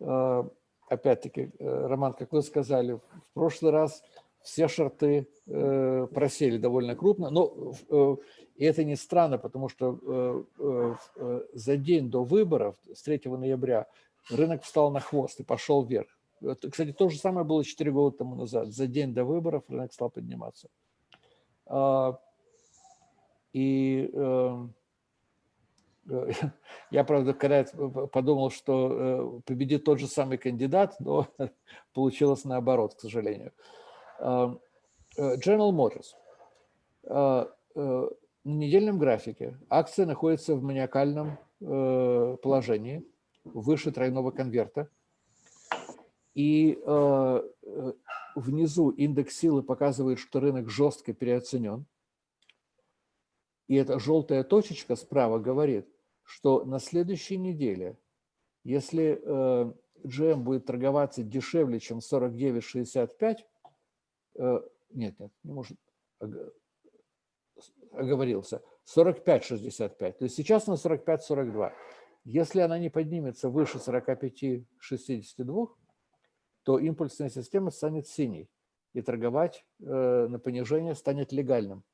Э, опять-таки, э, Роман, как вы сказали, в прошлый раз все шарты просели довольно крупно, но и это не странно, потому что за день до выборов, с 3 ноября, рынок встал на хвост и пошел вверх. Кстати, то же самое было 4 года тому назад. За день до выборов рынок стал подниматься. И Э, я, правда, когда подумал, что э, победит тот же самый кандидат, но получилось наоборот, к сожалению. Э, General Motors. На недельном графике акция находится в маниакальном положении, выше тройного конверта. И внизу индекс силы показывает, что рынок жестко переоценен. И эта желтая точечка справа говорит, что на следующей неделе, если э, GM будет торговаться дешевле, чем 49,65, э, нет, нет, не может, оговорился, 45,65, то есть сейчас на 45,42. Если она не поднимется выше 45,62, то импульсная система станет синей, и торговать э, на понижение станет легальным.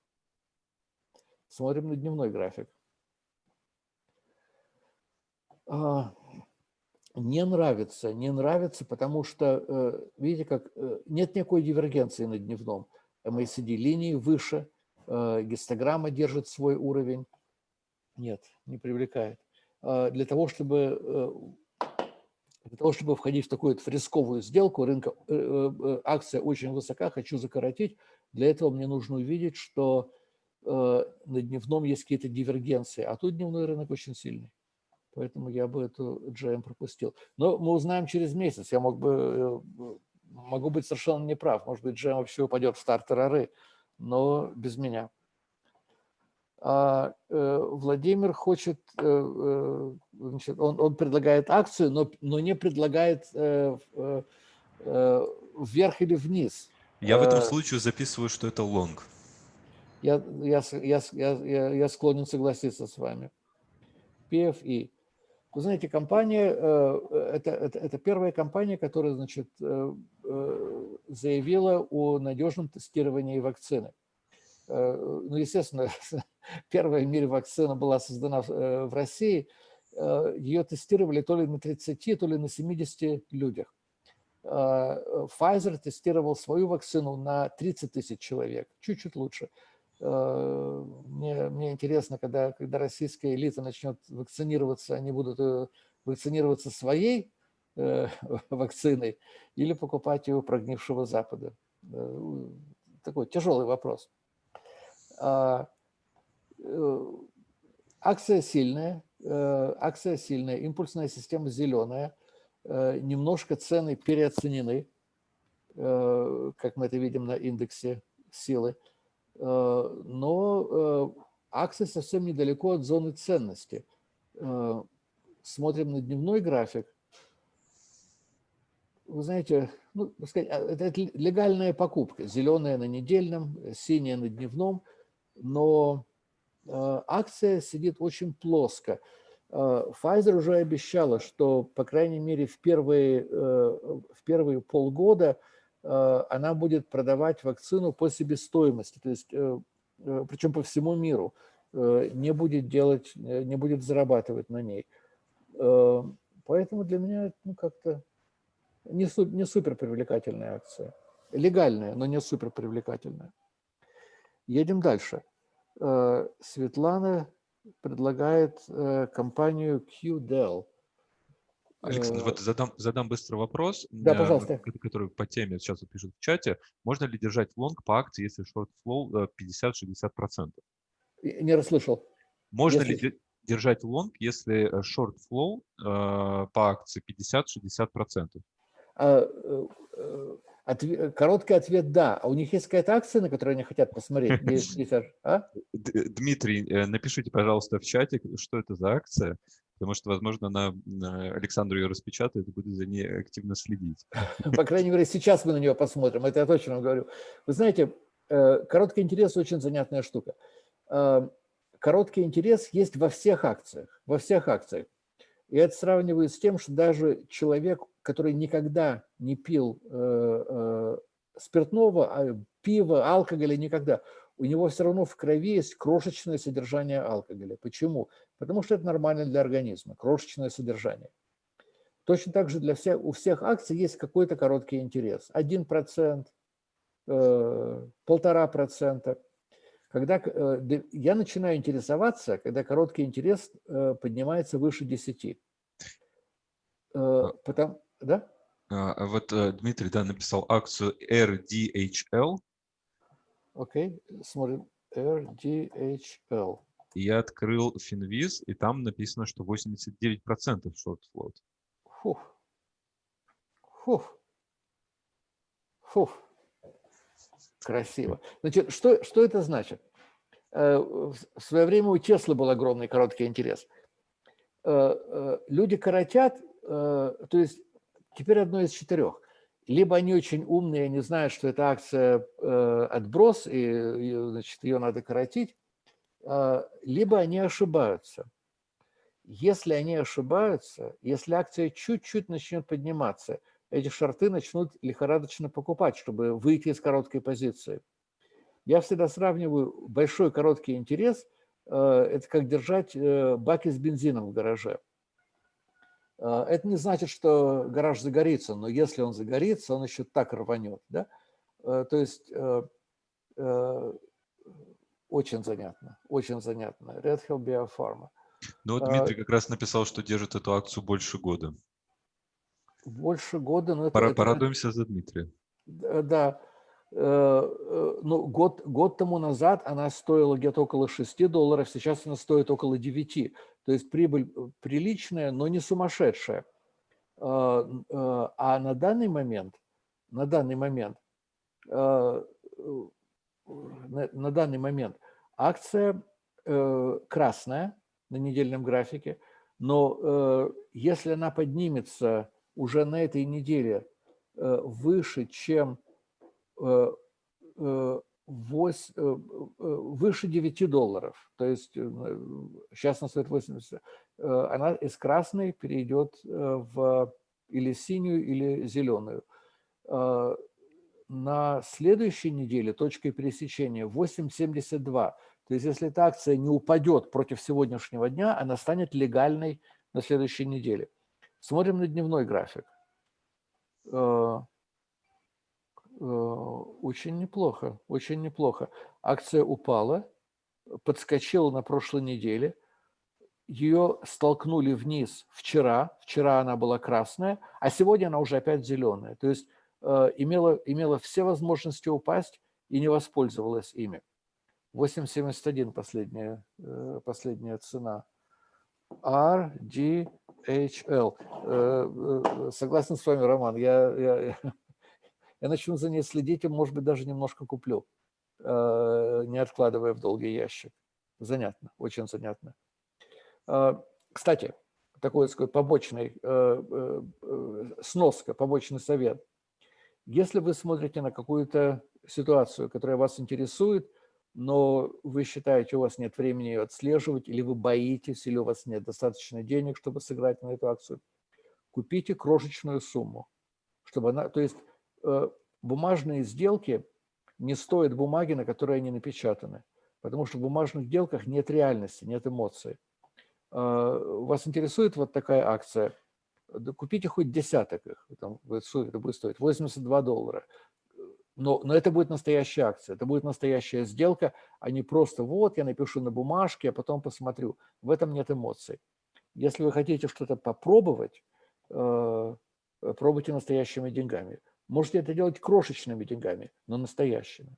Смотрим на дневной график. А, не нравится, не нравится, потому что, э, видите, как э, нет никакой дивергенции на дневном. MACD линии выше, э, гистограмма держит свой уровень. Нет, не привлекает. А, для того, чтобы, для того, чтобы входить в такую в рисковую сделку, рынка, акция очень высока, хочу закоротить, для этого мне нужно увидеть, что на дневном есть какие-то дивергенции, а тут дневной рынок очень сильный. Поэтому я бы эту GM пропустил. Но мы узнаем через месяц. Я мог бы, э, могу быть совершенно неправ. Может быть, GM вообще упадет в стартер ары, но без меня. А, э, Владимир хочет, э, значит, он, он предлагает акцию, но, но не предлагает э, э, вверх или вниз. Я в этом случае записываю, что это лонг. Я, я, я, я, я склонен согласиться с вами. PFI. Вы знаете, компания, э, это, это, это первая компания, которая значит, э, э, заявила о надежном тестировании вакцины. Ну, естественно, первая в мире вакцина была создана в России. Ее тестировали то ли на 30, то ли на 70 людях. Pfizer тестировал свою вакцину на 30 тысяч человек, чуть-чуть лучше. Э, мне, мне интересно, когда, когда российская элита начнет вакцинироваться, они будут э, вакцинироваться своей э, вакциной или покупать ее у прогнившего Запада. Такой тяжелый вопрос. А, акция сильная, акция сильная, импульсная система зеленая, немножко цены переоценены, как мы это видим на индексе силы. Э, но э, акции совсем недалеко от зоны ценности. Э, смотрим на дневной график, вы знаете, ну, сказать, а, это легальная покупка. Зеленая на недельном, синяя на дневном, но акция сидит очень плоско. Pfizer уже обещала, что, по крайней мере, в первые, в первые полгода она будет продавать вакцину по себестоимости, то есть, э, э, причем по всему миру, э, не будет делать, э, не будет зарабатывать на ней. Э, поэтому для меня ну, как-то не, не супер привлекательная акция. Легальная, но не супер привлекательная. Едем дальше. Э, Светлана предлагает э, компанию QDEL. Александр, вот задам, задам быстрый вопрос, да, пожалуйста. который по теме сейчас вот пишут в чате. Можно ли держать лонг по акции, если short float 50-60%? Не расслышал. Можно если... ли держать лонг, если short float э, по акции 50-60%? А, э, э, ответ, короткий ответ – да. А у них есть какая-то акция, на которую они хотят посмотреть? А? Дмитрий, э, напишите, пожалуйста, в чате, что это за акция, потому что, возможно, она, Александру ее распечатает и будет за ней активно следить. По крайней мере, сейчас мы на нее посмотрим, это я точно вам говорю. Вы знаете, короткий интерес – очень занятная штука. Короткий интерес есть во всех акциях, во всех акциях. И это сравниваю с тем, что даже человек, который никогда не пил э, э, спиртного, а, пива, алкоголя никогда, у него все равно в крови есть крошечное содержание алкоголя. Почему? Потому что это нормально для организма, крошечное содержание. Точно так же для всех, у всех акций есть какой-то короткий интерес. Один процент, э, полтора процента. Когда э, я начинаю интересоваться, когда короткий интерес э, поднимается выше 10. Э, Потом, да? А, а вот Дмитрий да, написал акцию RDHL. Окей, okay. смотрим. RDHL. Я открыл Finviz, и там написано, что 89% short float. Фух. Фух. Фух. Красиво. Значит, что, что это значит? Э, в свое время у Теслы был огромный короткий интерес. Э, э, люди коротят, то есть теперь одно из четырех. Либо они очень умные, они знают, что эта акция отброс, и значит, ее надо коротить, либо они ошибаются. Если они ошибаются, если акция чуть-чуть начнет подниматься – эти шорты начнут лихорадочно покупать, чтобы выйти из короткой позиции. Я всегда сравниваю большой короткий интерес, э, это как держать э, баки с бензином в гараже. Э, это не значит, что гараж загорится, но если он загорится, он еще так рванет. Да? То есть очень занятно, очень занятно. Red Hill Biopharma. Ну, вот Дмитрий как раз написал, что держит эту акцию больше года больше года. Но это, Порадуемся это, за Дмитрия. Да. Э, э, ну, год, год тому назад она стоила где-то около 6 долларов, сейчас она стоит около 9. То есть прибыль э, приличная, но не сумасшедшая. А на данный момент, на данный момент, на данный момент акция красная на недельном графике, но если она поднимется уже на этой неделе э, выше, чем 8, э, э, выше 9 долларов, то есть сейчас она стоит 80, она из красной перейдет в или синюю, или зеленую. На следующей неделе точкой пересечения 8,72. То есть если эта акция не упадет против сегодняшнего дня, она станет легальной на следующей неделе. Смотрим на дневной график. Э, э, очень неплохо, очень неплохо. Акция упала, подскочила на прошлой неделе. Ее столкнули вниз вчера. Вчера она была красная, а сегодня она уже опять зеленая. То есть имела, имела все возможности упасть и не воспользовалась ими. 8,71 последняя, последняя цена. RDHL. Э, э, согласен с вами, Роман. Я, я, я начну за ней следить и, может быть, даже немножко куплю, э, не откладывая в долгий ящик. Занятно, очень занятно. Кстати, такой, сказать, побочный, сноска, побочный совет. Если вы смотрите на какую-то ситуацию, которая вас интересует, но вы считаете, у вас нет времени ее отслеживать, или вы боитесь, или у вас нет достаточно денег, чтобы сыграть на эту акцию, купите крошечную сумму, чтобы она, то есть э, бумажные сделки не стоят бумаги, на которой они напечатаны, потому что в бумажных сделках нет реальности, нет эмоций. Э, вас интересует вот такая акция? Купите хоть десяток их, там, это будет стоить 82 доллара но, но это будет настоящая акция, это будет настоящая сделка, а не просто вот я напишу на бумажке, а потом посмотрю. В этом нет эмоций. Если вы хотите что-то попробовать, э, пробуйте настоящими деньгами. Можете это делать крошечными деньгами, но настоящими.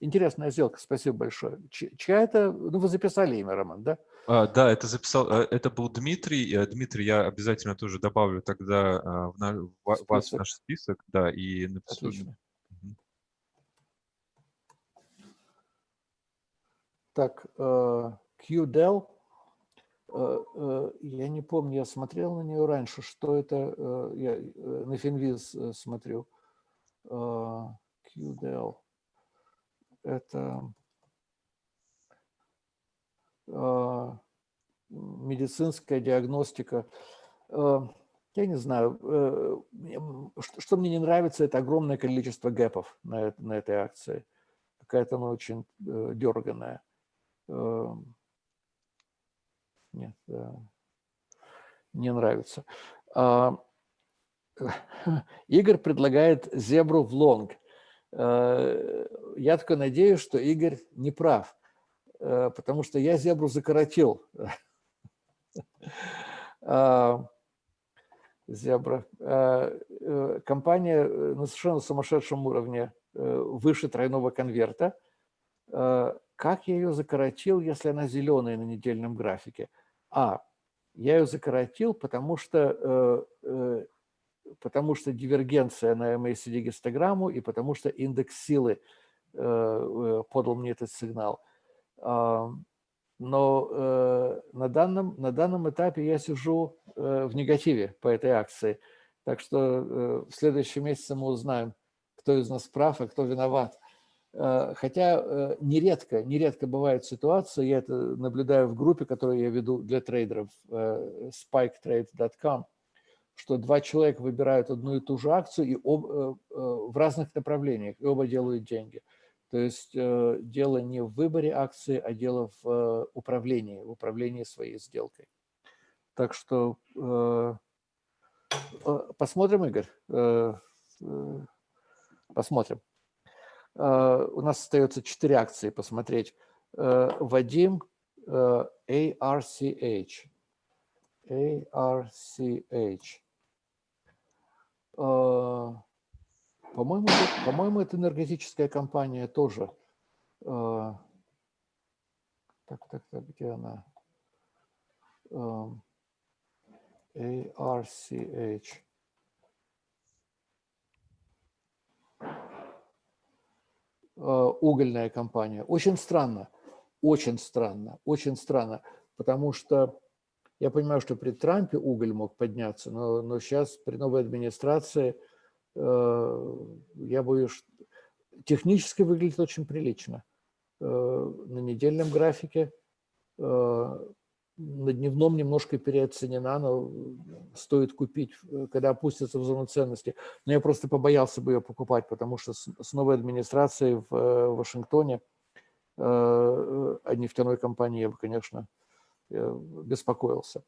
Интересная сделка, спасибо большое. Чья это? Ну, вы записали имя, Роман, да? А, да, это записал, э, это был Дмитрий. Э, Дмитрий, я обязательно тоже добавлю тогда в, на, в вас в наш список, да, и напишу. Отлично. Так, э, QDEL, я не помню, я смотрел на нее раньше, что это, я на Финвиз смотрю. QDEL, это медицинская диагностика. Я не знаю, что мне не нравится, это огромное количество гэпов на, этой акции. Какая-то она очень дерганая. Эм, нет, не нравится. А, Игорь предлагает зебру в лонг. Э, я только надеюсь, что Игорь не прав, э, потому что я зебру закоротил. А, зебра. Э, компания на совершенно сумасшедшем уровне, выше тройного конверта как я ее закоротил, если она зеленая на недельном графике? А, я ее закоротил, потому что, потому что дивергенция на MACD гистограмму и потому что индекс силы э, подал мне этот сигнал. Но на данном, на данном этапе я сижу в негативе по этой акции. Так что в следующем месяце мы узнаем, кто из нас прав, а кто виноват. Э, хотя э, нередко, нередко бывают ситуации, я это наблюдаю в группе, которую я веду для трейдеров, э, spiketrade.com, что два человека выбирают одну и ту же акцию и об, в разных направлениях, и оба делают деньги. То есть дело не в выборе акции, а дело в управлении, в управлении своей сделкой. Так что посмотрим, Игорь, посмотрим. Э, у нас остается четыре акции посмотреть. Э, Вадим ARCH. Э, ARCH. По-моему, по-моему, это энергетическая компания тоже. Так, так, так, где она? ARCH. Э, угольная компания. Очень странно, очень странно, очень странно, потому что я понимаю, что при Трампе уголь мог подняться, но, но сейчас при новой администрации э, я боюсь, технически выглядит очень прилично. Э, на недельном графике э, на дневном немножко переоценена, но стоит купить, когда опустится в зону ценности. Но я просто побоялся бы ее покупать, потому что с новой администрацией в э, Вашингтоне э, о нефтяной компании я бы, конечно, беспокоился.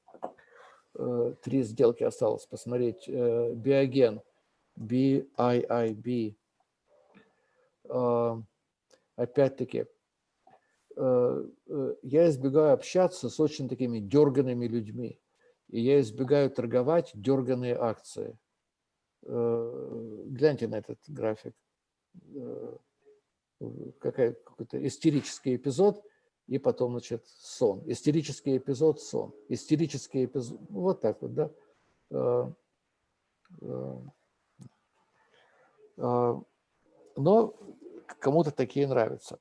Три сделки осталось посмотреть. Биоген, BIIB. Опять-таки, Э, э, я избегаю общаться с очень такими дерганными людьми. И я избегаю торговать дерганные акции. Э, гляньте на этот график. Какой-то истерический эпизод, и потом, значит, сон. Истерический эпизод, сон. Истерический эпизод, вот так вот, да. Но кому-то такие нравятся.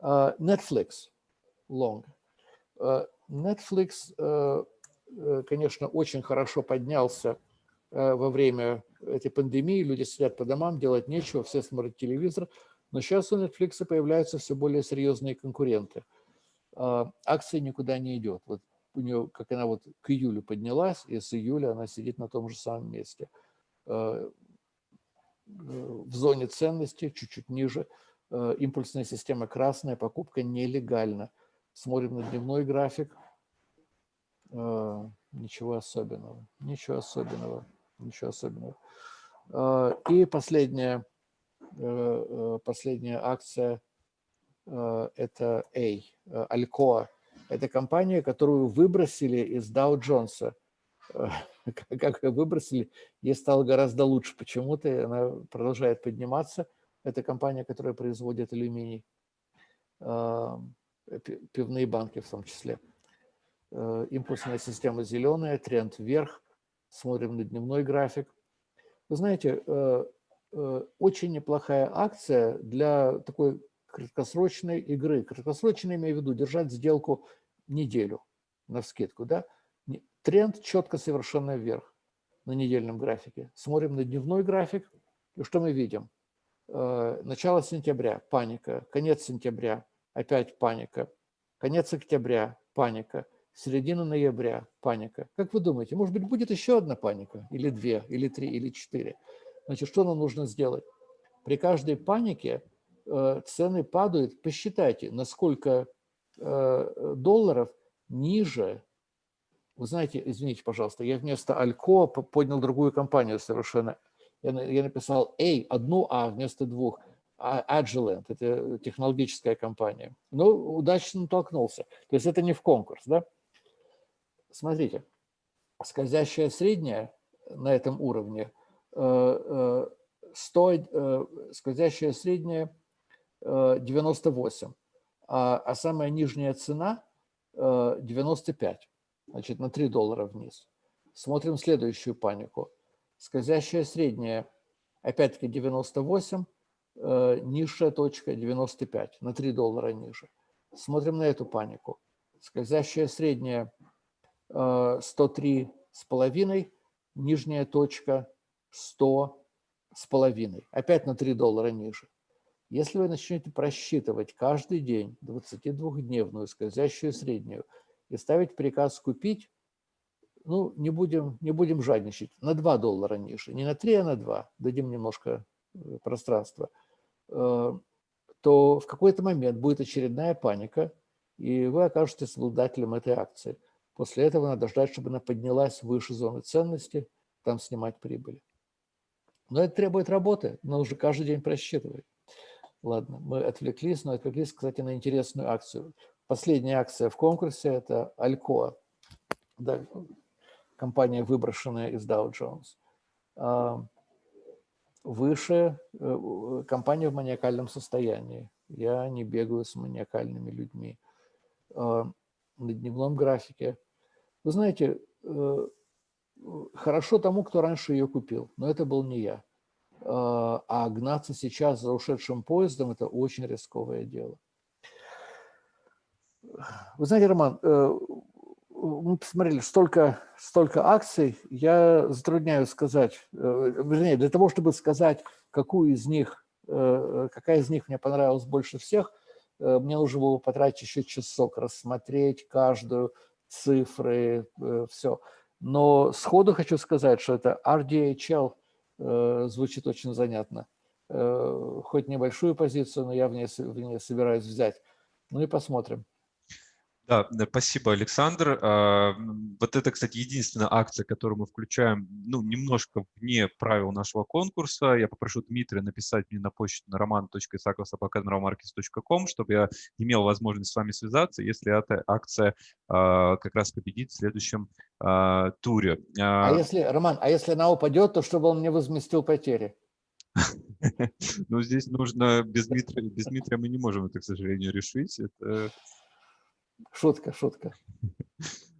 Netflix, long. Netflix, конечно, очень хорошо поднялся во время этой пандемии. Люди сидят по домам, делать нечего, все смотрят телевизор. Но сейчас у Netflix появляются все более серьезные конкуренты. Акция никуда не идет. Вот у нее, как она вот к июлю поднялась, и с июля она сидит на том же самом месте. В зоне ценности, чуть-чуть ниже, импульсная система красная, покупка нелегальна. Смотрим на дневной график. Ничего особенного, ничего особенного, ничего особенного. И последняя, последняя акция – это A, Alcoa это компания, которую выбросили из Dow Jones. Как ее выбросили, ей стало гораздо лучше почему-то, она продолжает подниматься. Это компания, которая производит алюминий, пивные банки в том числе. Э, импульсная система зеленая, тренд вверх. Смотрим на дневной график. Вы знаете, э, э, очень неплохая акция для такой краткосрочной игры. Краткосрочно имею в виду держать сделку неделю на вскидку. Да? Тренд четко совершенно вверх на недельном графике. Смотрим на дневной график, и что мы видим? Э, начало сентября – паника, конец сентября – опять паника, конец октября – паника, середина ноября – паника. Как вы думаете, может быть, будет еще одна паника? Или две, или три, или четыре? Значит, что нам нужно сделать? При каждой панике – цены падают, посчитайте, насколько э, долларов ниже. Вы знаете, извините, пожалуйста, я вместо Алько поднял другую компанию совершенно. Я написал A, одну А вместо двух. Agilent, это технологическая компания. Но удачно натолкнулся. То есть это не в конкурс, да? Смотрите, скользящая средняя на этом уровне, 100, э, скользящая средняя 98, а, а самая нижняя цена 95, э, значит, на 3 доллара вниз. Смотрим следующую панику. Скользящая средняя, опять-таки 98, э, низшая точка 95, на 3 доллара ниже. Смотрим на эту панику. Скользящая средняя 103 э, с половиной, нижняя точка 100 с половиной, опять на 3 доллара ниже. Если вы начнете просчитывать каждый день 22-дневную скользящую среднюю и ставить приказ купить, ну, не будем, не будем жадничать, на 2 доллара ниже, не на 3, а на 2, дадим немножко э, пространства, э, то в какой-то момент будет очередная паника, и вы окажетесь обладателем этой акции. После этого надо ждать, чтобы она поднялась выше зоны ценности, там снимать прибыль. Но это требует работы, но уже каждый день просчитывать. Ладно, мы отвлеклись, но отвлеклись, кстати, на интересную акцию. Последняя акция в конкурсе – это Alcoa, да, компания, выброшенная из Dow Jones. А, выше э, компания в маниакальном состоянии. Я не бегаю с маниакальными людьми. А, на дневном графике. Вы знаете, э, хорошо тому, кто раньше ее купил, но это был не я. А, а гнаться сейчас за ушедшим поездом – это очень рисковое дело. Вы знаете, Роман, э, мы посмотрели столько, столько акций, я затрудняюсь сказать, э, вернее, для того, чтобы сказать, какую из них, э, какая из них мне понравилась больше всех, мне нужно было потратить еще часок, рассмотреть каждую, цифры, все. Но сходу хочу сказать, что это RDHL – звучит очень занятно. Э, хоть небольшую позицию, но я в ней, в ней собираюсь взять. Ну и посмотрим. Да, спасибо, Александр. А, вот это, кстати, единственная акция, которую мы включаем, ну, немножко вне правил нашего конкурса. Я попрошу Дмитрия написать мне на почту на roman.isakovsobaka.markets.com, чтобы я имел возможность с вами связаться, если эта акция а, как раз победит в следующем а, туре. А если, Роман, а если она упадет, то чтобы он мне возместил потери? Ну, здесь нужно, без Дмитрия, без Дмитрия мы не можем это, к сожалению, решить. Это Шутка, шутка.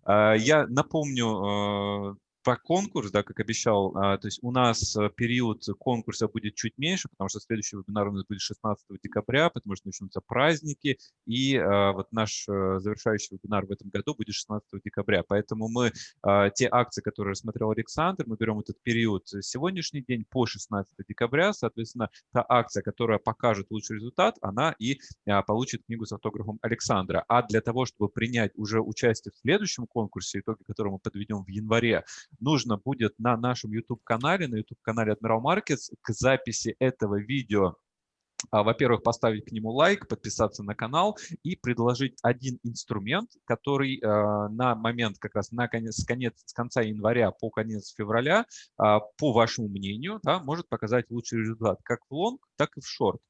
А, я напомню а, про конкурс, да, как обещал, а, то есть у нас э, период конкурса будет чуть меньше, потому что следующий вебинар у нас будет 16 декабря, потому что начнутся праздники, и а, вот наш э, завершающий вебинар в этом году будет 16 декабря. Поэтому мы а, те акции, которые рассмотрел Александр, мы берем этот период сегодняшний день по 16 декабря, соответственно, та акция, которая покажет лучший результат, она и получит книгу с автографом Александра. А для того, чтобы принять уже участие в следующем конкурсе, итоги которого мы подведем в январе, нужно будет на нашем YouTube-канале, на YouTube-канале Admiral Markets к записи этого видео а, во-первых, поставить к нему лайк, подписаться на канал и предложить один инструмент, который э, на момент как раз на конец, конец, с конца января по конец февраля, э, по вашему мнению, да, может показать лучший результат как в лонг, так и в шорт.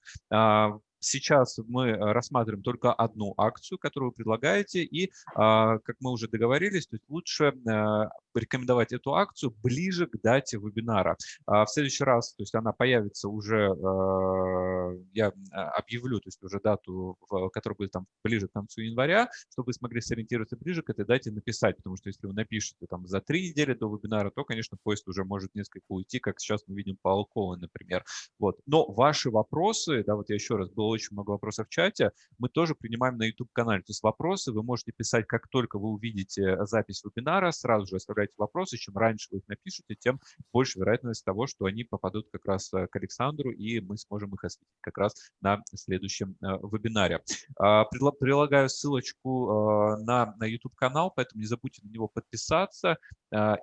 Сейчас мы э, рассматриваем только одну акцию, которую вы предлагаете, и, а, как мы уже договорились, то есть лучше э, рекомендовать эту акцию ближе к дате вебинара. А в следующий раз, то есть она появится уже, э, я объявлю, то есть уже дату, которая будет там ближе к концу января, чтобы вы смогли сориентироваться ближе к этой дате написать, потому что если вы напишете там за три недели до вебинара, то, конечно, поезд уже может несколько уйти, как сейчас мы видим по Алковой, например. Вот. Но ваши вопросы, да, вот я еще раз был было очень много вопросов в чате, мы тоже принимаем на YouTube-канале. То есть вопросы вы можете писать, как только вы увидите запись вебинара, сразу же оставляйте вопросы. Чем раньше вы их напишете, тем больше вероятность того, что они попадут как раз э, к Александру, и мы сможем их осветить как раз на следующем э, вебинаре. А, прилагаю ссылочку э, на, на YouTube-канал, поэтому не забудьте на него подписаться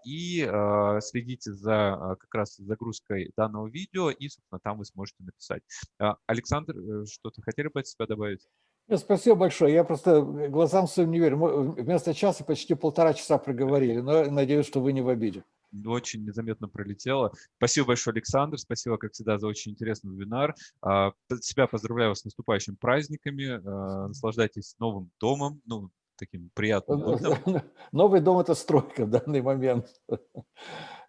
и следите за как раз загрузкой данного видео, и, собственно, там вы сможете написать. Александр, что-то хотели бы от себя добавить? Нет, спасибо большое. Я просто глазам своим не верю. Мы вместо часа почти полтора часа проговорили, но надеюсь, что вы не в обиде. Очень незаметно пролетело. Спасибо большое, Александр. Спасибо, как всегда, за очень интересный вебинар. А, себя поздравляю с наступающими праздниками. А, наслаждайтесь новым домом, ну, таким приятным Новый дом – это стройка в данный момент.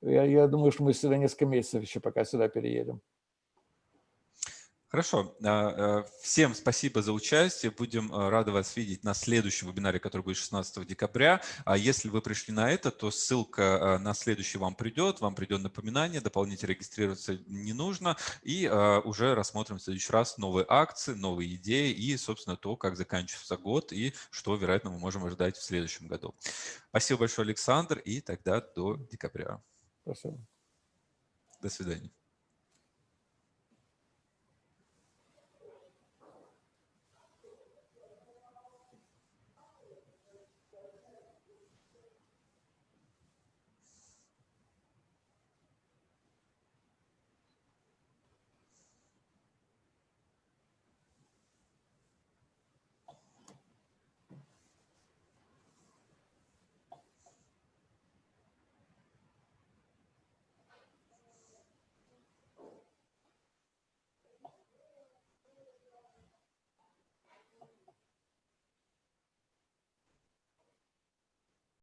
Я, я думаю, что мы сюда несколько месяцев еще пока сюда переедем. Хорошо. А, э, всем спасибо за участие. Будем э, рады вас видеть на следующем вебинаре, который будет 16 декабря. А если вы пришли на это, то ссылка на следующий вам придет. Вам придет напоминание, дополнительно регистрироваться не нужно. И уже рассмотрим в следующий раз новые акции, новые идеи и, собственно, то, как заканчивается год и что, вероятно, мы можем ожидать в следующем году. Спасибо большое, Александр, и тогда до декабря. Спасибо. До свидания.